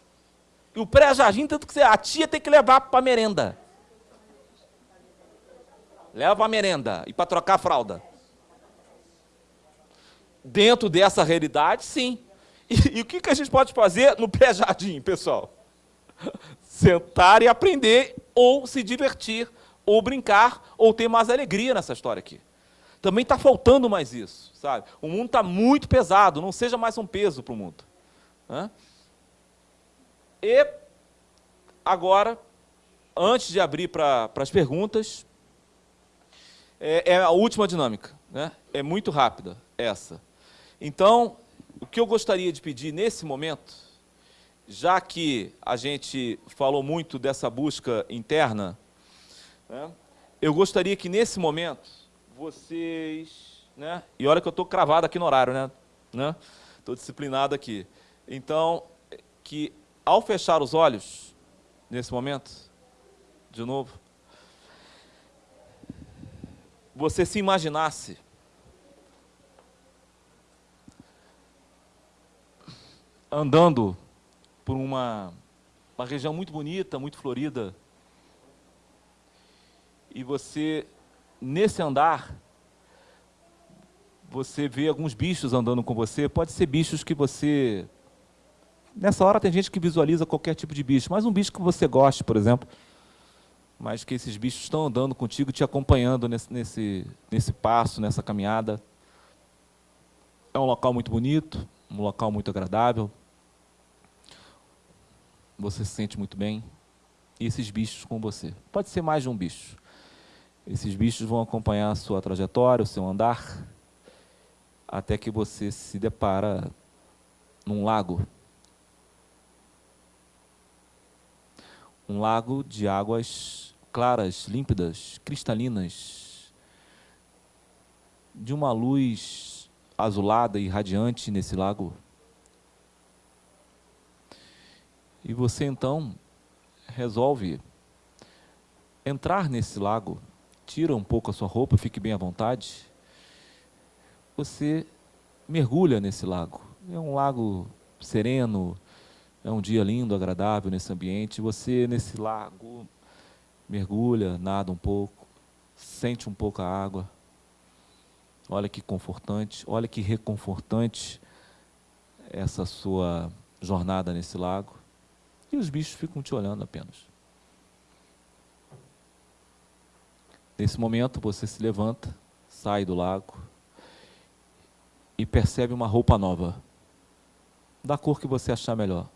E o pré-jardim, tanto que a tia tem que levar para a merenda. Leva a merenda e para trocar a fralda. Dentro dessa realidade, sim. E, e o que, que a gente pode fazer no pré-jardim, pessoal? Sentar e aprender, ou se divertir, ou brincar, ou ter mais alegria nessa história aqui. Também está faltando mais isso, sabe? O mundo está muito pesado, não seja mais um peso para o mundo. E agora, antes de abrir para as perguntas, é, é, a última dinâmica. Né? É muito rápida essa. Então, o que eu gostaria de pedir nesse momento, já que a gente falou muito dessa busca interna, né, eu gostaria que nesse momento vocês... Né, e olha que eu estou cravado aqui no horário, né? Estou né, disciplinado aqui. Então, que ao fechar os olhos, nesse momento, de novo, você se imaginasse. Andando por uma, uma região muito bonita, muito florida, e você, nesse andar, você vê alguns bichos andando com você, pode ser bichos que você... Nessa hora tem gente que visualiza qualquer tipo de bicho, mas um bicho que você goste, por exemplo, mas que esses bichos estão andando contigo, te acompanhando nesse, nesse, nesse passo, nessa caminhada. É um local muito bonito, um local muito agradável, você se sente muito bem, e esses bichos com você. Pode ser mais de um bicho. Esses bichos vão acompanhar a sua trajetória, o seu andar, até que você se depara num lago. Um lago de águas claras, límpidas, cristalinas, de uma luz azulada e radiante nesse lago. E você então resolve entrar nesse lago, tira um pouco a sua roupa, fique bem à vontade. Você mergulha nesse lago. É um lago sereno, é um dia lindo, agradável nesse ambiente. Você, nesse lago, mergulha, nada um pouco, sente um pouco a água. Olha que confortante, olha que reconfortante essa sua jornada nesse lago e os bichos ficam te olhando apenas. Nesse momento você se levanta, sai do lago e percebe uma roupa nova, da cor que você achar melhor.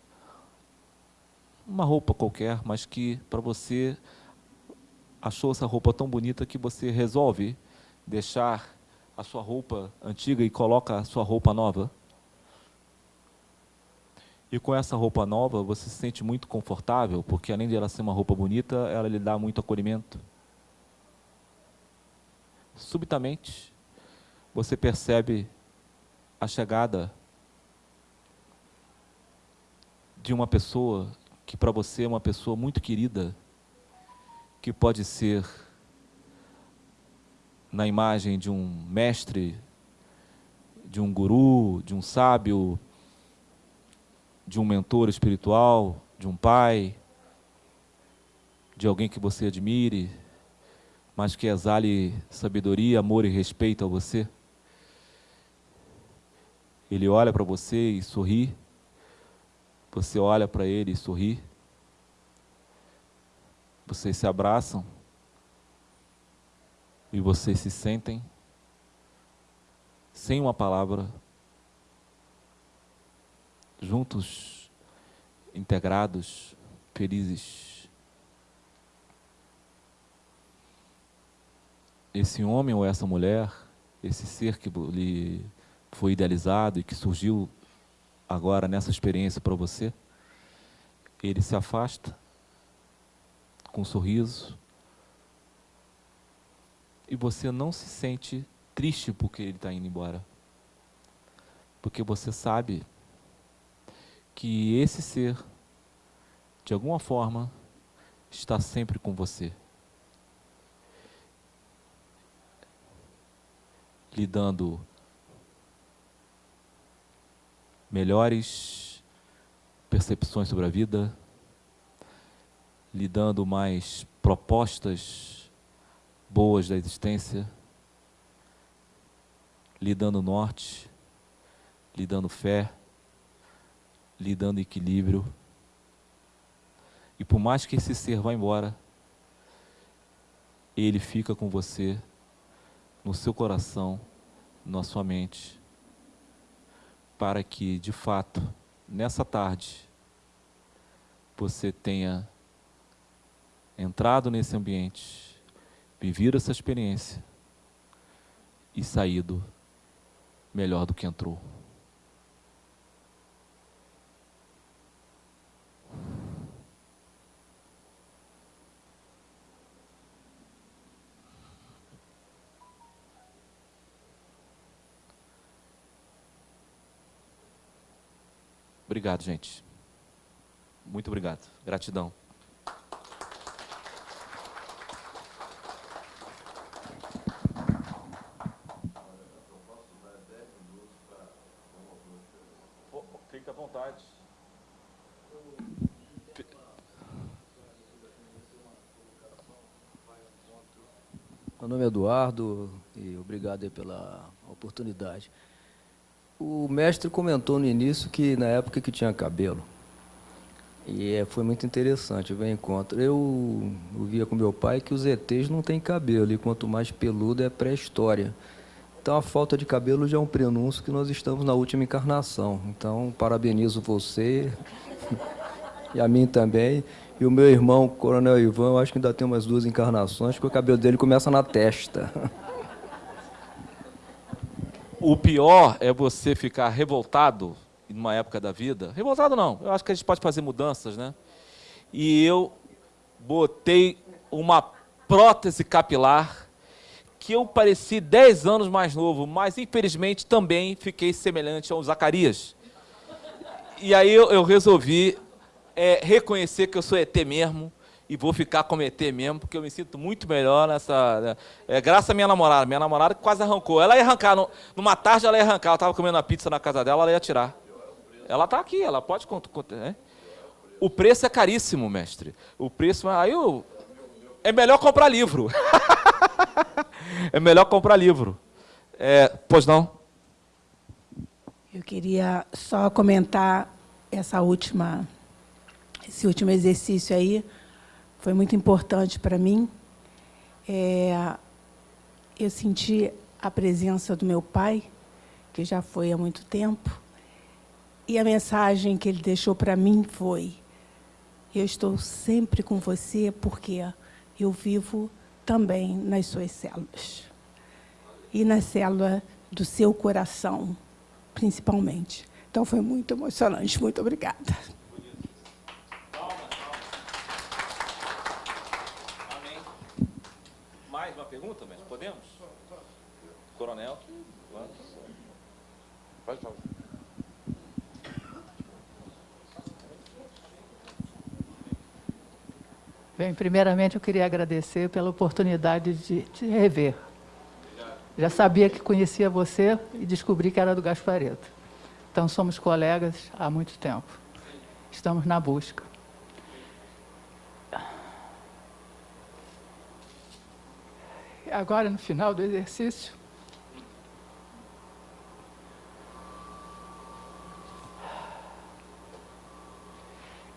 Uma roupa qualquer, mas que para você achou essa roupa tão bonita que você resolve deixar a sua roupa antiga e coloca a sua roupa nova. E com essa roupa nova, você se sente muito confortável, porque além de ela ser uma roupa bonita, ela lhe dá muito acolhimento. Subitamente, você percebe a chegada de uma pessoa que para você é uma pessoa muito querida, que pode ser na imagem de um mestre, de um guru, de um sábio, de um mentor espiritual, de um pai, de alguém que você admire, mas que exale sabedoria, amor e respeito a você. Ele olha para você e sorri, você olha para ele e sorri, vocês se abraçam e vocês se sentem sem uma palavra juntos, integrados, felizes. Esse homem ou essa mulher, esse ser que lhe foi idealizado e que surgiu agora nessa experiência para você, ele se afasta com um sorriso e você não se sente triste porque ele está indo embora. Porque você sabe que esse ser, de alguma forma, está sempre com você. Lhe dando melhores percepções sobre a vida, lhe dando mais propostas boas da existência, lhe dando norte, lhe dando fé, lhe dando equilíbrio. E por mais que esse ser vá embora, ele fica com você no seu coração, na sua mente, para que, de fato, nessa tarde, você tenha entrado nesse ambiente, vivido essa experiência e saído melhor do que entrou. Obrigado, gente. Muito obrigado. Gratidão. Fique à vontade. Meu nome é Eduardo e obrigado pela oportunidade. O mestre comentou no início que na época que tinha cabelo. E é, foi muito interessante ver encontro. Eu, via com meu pai que os ETs não têm cabelo, e quanto mais peludo é pré-história. Então a falta de cabelo já é um prenúncio que nós estamos na última encarnação. Então parabenizo você e a mim também. E o meu irmão, Coronel Ivan, eu acho que ainda tem umas duas encarnações, porque o cabelo dele começa na testa. O pior é você ficar revoltado numa época da vida. Revoltado não, eu acho que a gente pode fazer mudanças, né? E eu botei uma prótese capilar que eu pareci 10 anos mais novo, mas infelizmente também fiquei semelhante ao Zacarias. E aí eu, eu resolvi é, reconhecer que eu sou ET mesmo, e vou ficar com ET mesmo, porque eu me sinto muito melhor nessa... Né? É, graças à minha namorada. Minha namorada quase arrancou. Ela ia arrancar, no, numa tarde ela ia arrancar. Ela estava comendo a pizza na casa dela, ela ia tirar. Ela está aqui, ela pode... Né? O preço é caríssimo, mestre. O preço... Aí eu, é melhor comprar livro. é melhor comprar livro. É, pois não? Eu queria só comentar essa última, esse último exercício aí, foi muito importante para mim. É, eu senti a presença do meu pai, que já foi há muito tempo, e a mensagem que ele deixou para mim foi: Eu estou sempre com você porque eu vivo também nas suas células. E na célula do seu coração, principalmente. Então foi muito emocionante. Muito obrigada. Pergunta, mas podemos? Coronel, vamos. Pode falar. Bem, primeiramente eu queria agradecer pela oportunidade de te rever. Já sabia que conhecia você e descobri que era do Gaspareto. Então somos colegas há muito tempo. Estamos na busca. Agora no final do exercício.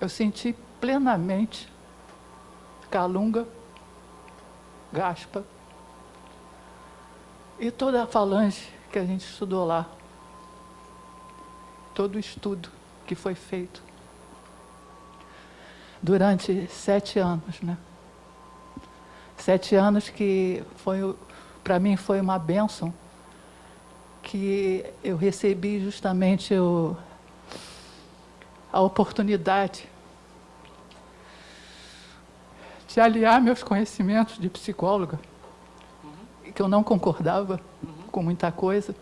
Eu senti plenamente Calunga, Gaspa e toda a falange que a gente estudou lá. Todo o estudo que foi feito durante sete anos, né? Sete anos que foi, para mim foi uma bênção, que eu recebi justamente o, a oportunidade de aliar meus conhecimentos de psicóloga, uhum. que eu não concordava uhum. com muita coisa,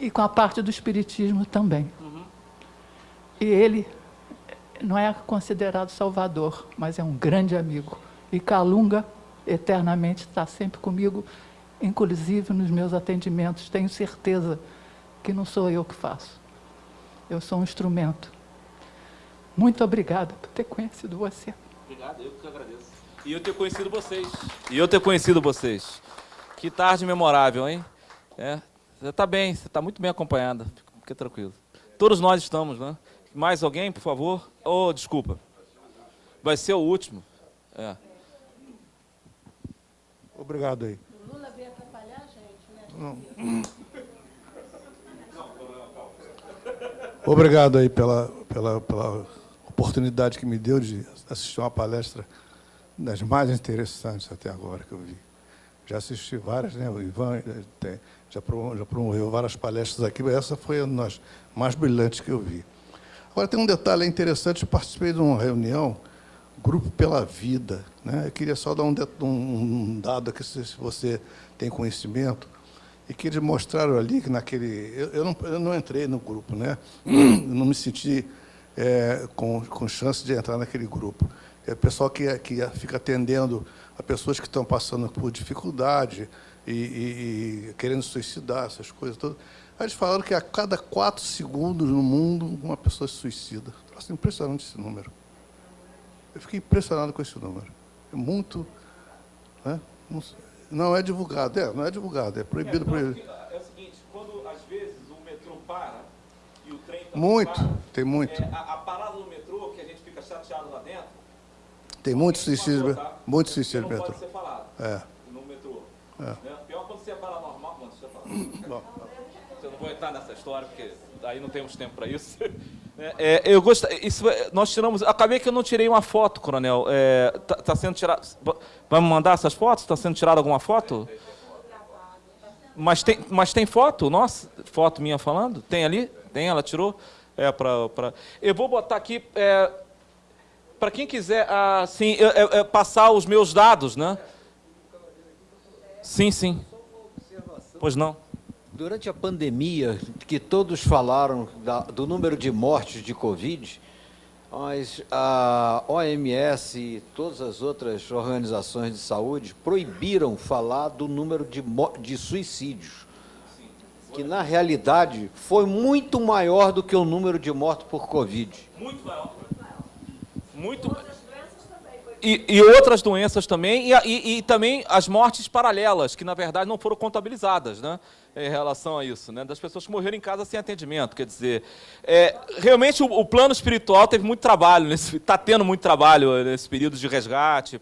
e com a parte do espiritismo também. Uhum. E ele não é considerado salvador, mas é um grande amigo. E Calunga, eternamente, está sempre comigo, inclusive nos meus atendimentos. Tenho certeza que não sou eu que faço. Eu sou um instrumento. Muito obrigada por ter conhecido você. Obrigado, eu que agradeço. E eu ter conhecido vocês. E eu ter conhecido vocês. Que tarde memorável, hein? É, você está bem, você está muito bem acompanhada. Fique tranquilo. Todos nós estamos, né? Mais alguém, por favor? Oh, desculpa. Vai ser o último. É. Obrigado aí. O Lula veio atrapalhar a gente, né? Não. Obrigado aí pela, pela, pela oportunidade que me deu de assistir uma palestra das mais interessantes até agora que eu vi. Já assisti várias, né? O Ivan já, promoveu várias palestras aqui, mas essa foi uma das mais brilhantes que eu vi. Agora, tem um detalhe interessante, eu participei de uma reunião, Grupo pela Vida. Né? Eu queria só dar um, um dado aqui, se você tem conhecimento, e que eles mostraram ali que naquele... Eu, eu, não, eu não, entrei no grupo, né? eu não me senti é, com, com chance de entrar naquele grupo. É o pessoal que, que fica atendendo a pessoas que estão passando por dificuldade e, e, e querendo suicidar, essas coisas todas. Eles falaram que a cada quatro segundos no mundo uma pessoa se suicida. Impressionante esse número. Eu fiquei impressionado com esse número. É muito... Né? Não é divulgado, é, não é divulgado, é proibido. É, proibido. é o seguinte, quando às vezes o metrô para e o trem Muito, para, tem muito. É, a, a, parada do metrô, que a gente fica chateado lá dentro... Tem muito suicídio, tá? muito suicídio no metrô. pode ser falado é. no metrô. É. Né? Pior quando você é paranormal, quando você fala. Bom eu não vou entrar nessa história, porque aí não temos tempo para isso. É, é, eu gosto, isso, nós tiramos. Acabei que eu não tirei uma foto, coronel. Está é, tá, tá sendo tirado. Me mandar essas fotos? Está sendo tirada alguma foto? Mas tem, mas tem foto? Nossa, foto minha falando? Tem ali? Tem, ela tirou? É, pra, pra... Eu vou botar aqui. É, para quem quiser assim, é, é, passar os meus dados, né? Sim, sim. Pois não. Durante a pandemia, que todos falaram da, do número de mortes de Covid, mas a OMS e todas as outras organizações de saúde proibiram falar do número de, de suicídios, que na realidade foi muito maior do que o número de mortos por Covid. Muito maior. Muito e, e, outras doenças também, e, e, e, também as mortes paralelas, que na verdade não foram contabilizadas né, em relação a isso, né, das pessoas que morreram em casa sem atendimento. Quer dizer, é, realmente o, o, plano espiritual teve muito trabalho, está tendo muito trabalho nesse período de resgate,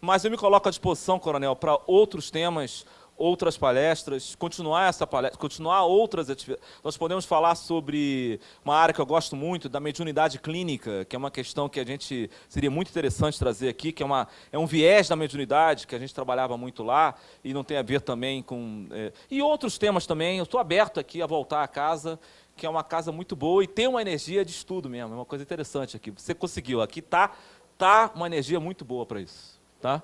mas eu me coloco à disposição, coronel, para outros temas outras palestras, continuar essa palestra, continuar outras atividades. Nós podemos falar sobre uma área que eu gosto muito, da mediunidade clínica, que é uma questão que a gente seria muito interessante trazer aqui, que é, uma, é um viés da mediunidade, que a gente trabalhava muito lá, e não tem a ver também com... É, e outros temas também, eu estou aberto aqui a voltar a casa, que é uma casa muito boa e tem uma energia de estudo mesmo, é uma coisa interessante aqui. Você conseguiu, aqui está tá uma energia muito boa para isso. Tá?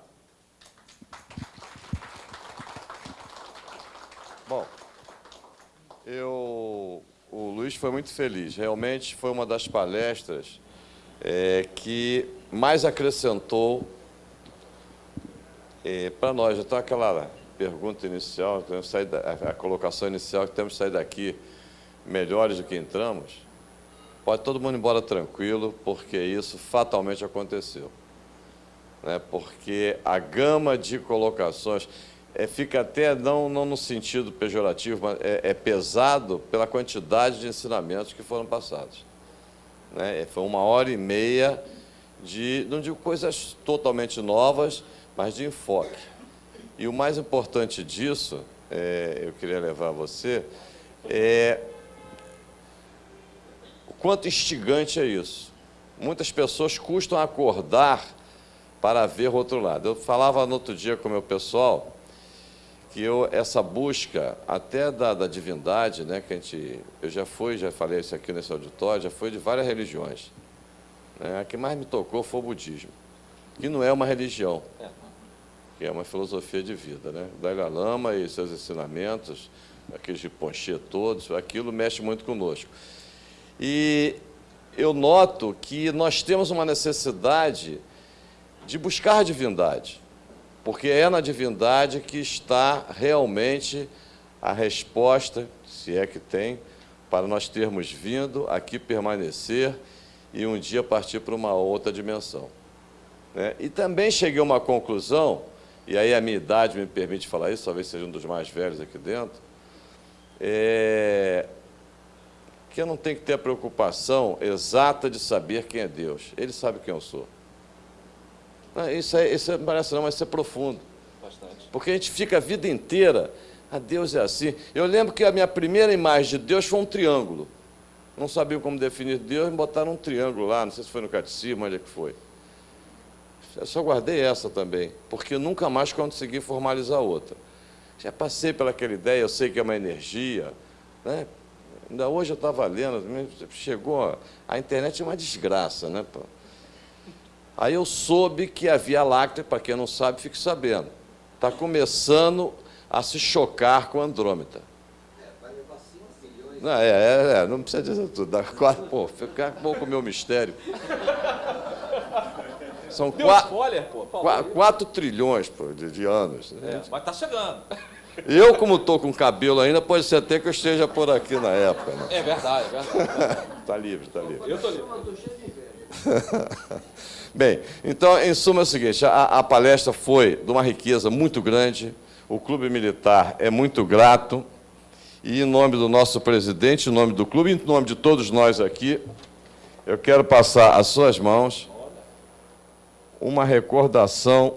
Bom, eu, o Luiz foi muito feliz. Realmente foi uma das palestras é, que mais acrescentou é, para nós. Então, aquela pergunta inicial, a, a colocação inicial, que temos que sair daqui melhores do que entramos, pode todo mundo ir embora tranquilo, porque isso fatalmente aconteceu. Né? Porque a gama de colocações é, fica até, não, não no sentido pejorativo, mas é, é, pesado pela quantidade de ensinamentos que foram passados. Né? É, foi uma hora e meia de, não digo coisas totalmente novas, mas de enfoque. E o mais importante disso, é, eu queria levar a você, é quanto instigante é isso. Muitas pessoas custam acordar para ver o outro lado. Eu falava no outro dia com o meu pessoal que eu, essa busca até da, da divindade, né, que a gente, eu já fui, já falei isso aqui nesse auditório, já fui de várias religiões. Né, a que mais me tocou foi o budismo, que não é uma religião, que é uma filosofia de vida. Né? Dalai Lama e seus ensinamentos, aqueles de Ponche todos, aquilo mexe muito conosco. E eu noto que nós temos uma necessidade de buscar a divindade, porque é na divindade que está realmente a resposta, se é que tem, para nós termos vindo aqui permanecer e um dia partir para uma outra dimensão. Né? E também cheguei a uma conclusão, e aí a minha idade me permite falar isso, talvez seja um dos mais velhos aqui dentro, é, que eu não tenho que ter a preocupação exata de saber quem é Deus. Ele sabe quem eu sou. Isso, é, isso é, parece não, mas isso é profundo. Bastante. Porque a gente fica a vida inteira, a Deus é assim. Eu lembro que a minha primeira imagem de Deus foi um triângulo. Não sabia como definir Deus, me botaram um triângulo lá, não sei se foi no catecismo, onde é que foi. Eu só guardei essa também, porque nunca mais consegui formalizar outra. Já passei pelaquela ideia, eu sei que é uma energia, né? Ainda hoje eu estava lendo, chegou, a internet é uma desgraça, né? Aí eu soube que a Via Láctea, para quem não sabe, fique sabendo, está começando a se chocar com Andrômeda. Não, é, é, é, não precisa dizer tudo. Dá quatro, pô, fica bom com o meu mistério. São quatro, spoiler, pô, quatro, quatro, trilhões pô, de, de anos. É, mas está chegando. Eu, como estou com cabelo ainda, pode ser até que eu esteja por aqui na época. Né? É verdade, é verdade. Está livre, está livre. Eu estou livre. Bem, então, em suma, é o seguinte, a, a palestra foi de uma riqueza muito grande, o Clube Militar é muito grato, e em nome do nosso presidente, em nome do clube, em nome de todos nós aqui, eu quero passar às suas mãos uma recordação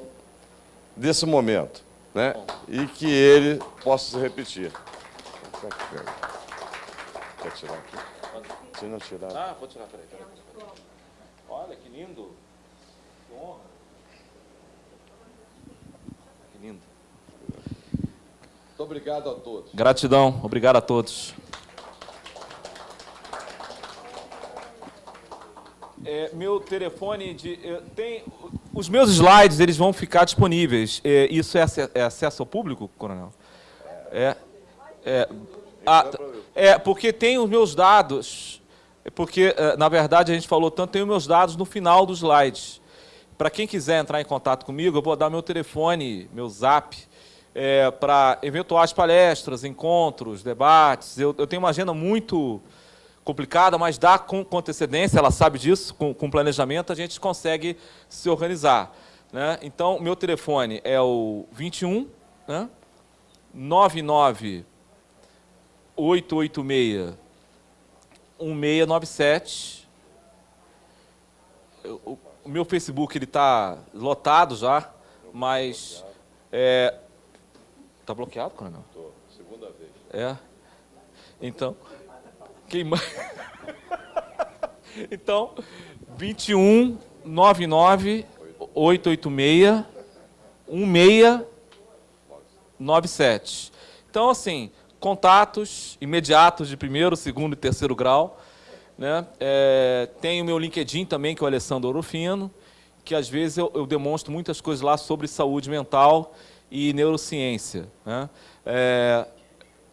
desse momento né? e que ele possa se repetir. Quer tirar aqui? Se não tirar. Ah, vou tirar, peraí. peraí. Olha que lindo. Que honra. Que lindo. Muito obrigado a todos. Gratidão, obrigado a todos. É, meu telefone de tem os meus slides eles vão ficar disponíveis. É, isso é, é, acesso ao público, coronel? É. É, ah, é porque tem os meus dados. É porque é, na verdade a gente falou tanto tem os meus dados no final dos slides. Para quem quiser entrar em contato comigo, eu vou dar meu telefone, meu Zap. É, para eventuais palestras, encontros, debates. Eu, eu tenho uma agenda muito complicada, mas dá com, com antecedência, ela sabe disso, com, com, planejamento, a gente consegue se organizar. Né? Então, meu telefone é o 21 né? 99 886 1697. O, o meu Facebook está lotado já, mas... É, Está bloqueado, coronel? Estou, segunda vez. É. Então... Queima... então, 21 99 886 1697. Então, assim, contatos imediatos de primeiro, segundo e terceiro grau. Né? É, tem o meu LinkedIn também, que é o Alessandro Orofino, que às vezes eu, eu demonstro muitas coisas lá sobre saúde mental e neurociência. Né? É,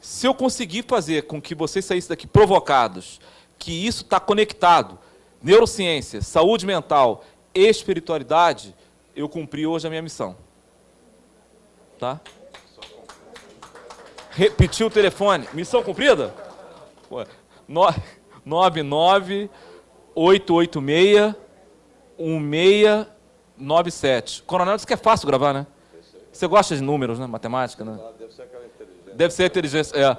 se eu conseguir fazer com que vocês saíssem daqui provocados, que isso está conectado, neurociência, saúde mental espiritualidade, eu cumpri hoje a minha missão. Tá? Repetir o telefone. Missão cumprida? 99 886 1697. Coronel disse que é fácil gravar, né? Você gosta de números, né? Matemática, né? Deve ser aquela Deve ser inteligência. É.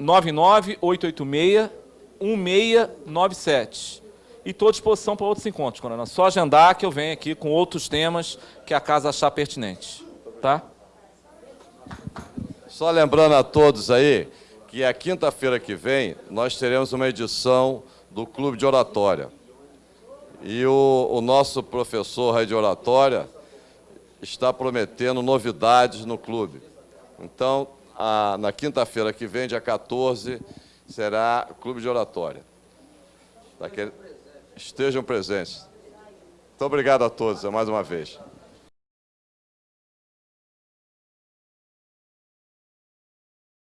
99886-1697. E estou à disposição para outros encontros, Coronel. Só agendar que eu venho aqui com outros temas que a casa achar pertinente. Tá? Só lembrando a todos aí que a quinta-feira que vem nós teremos uma edição do Clube de Oratória. E o, o nosso professor de oratória está prometendo novidades no clube. Então, a, na quinta-feira que vem, dia 14, será Clube de Oratória. Daquele, estejam presentes. Muito obrigado a todos, mais uma vez.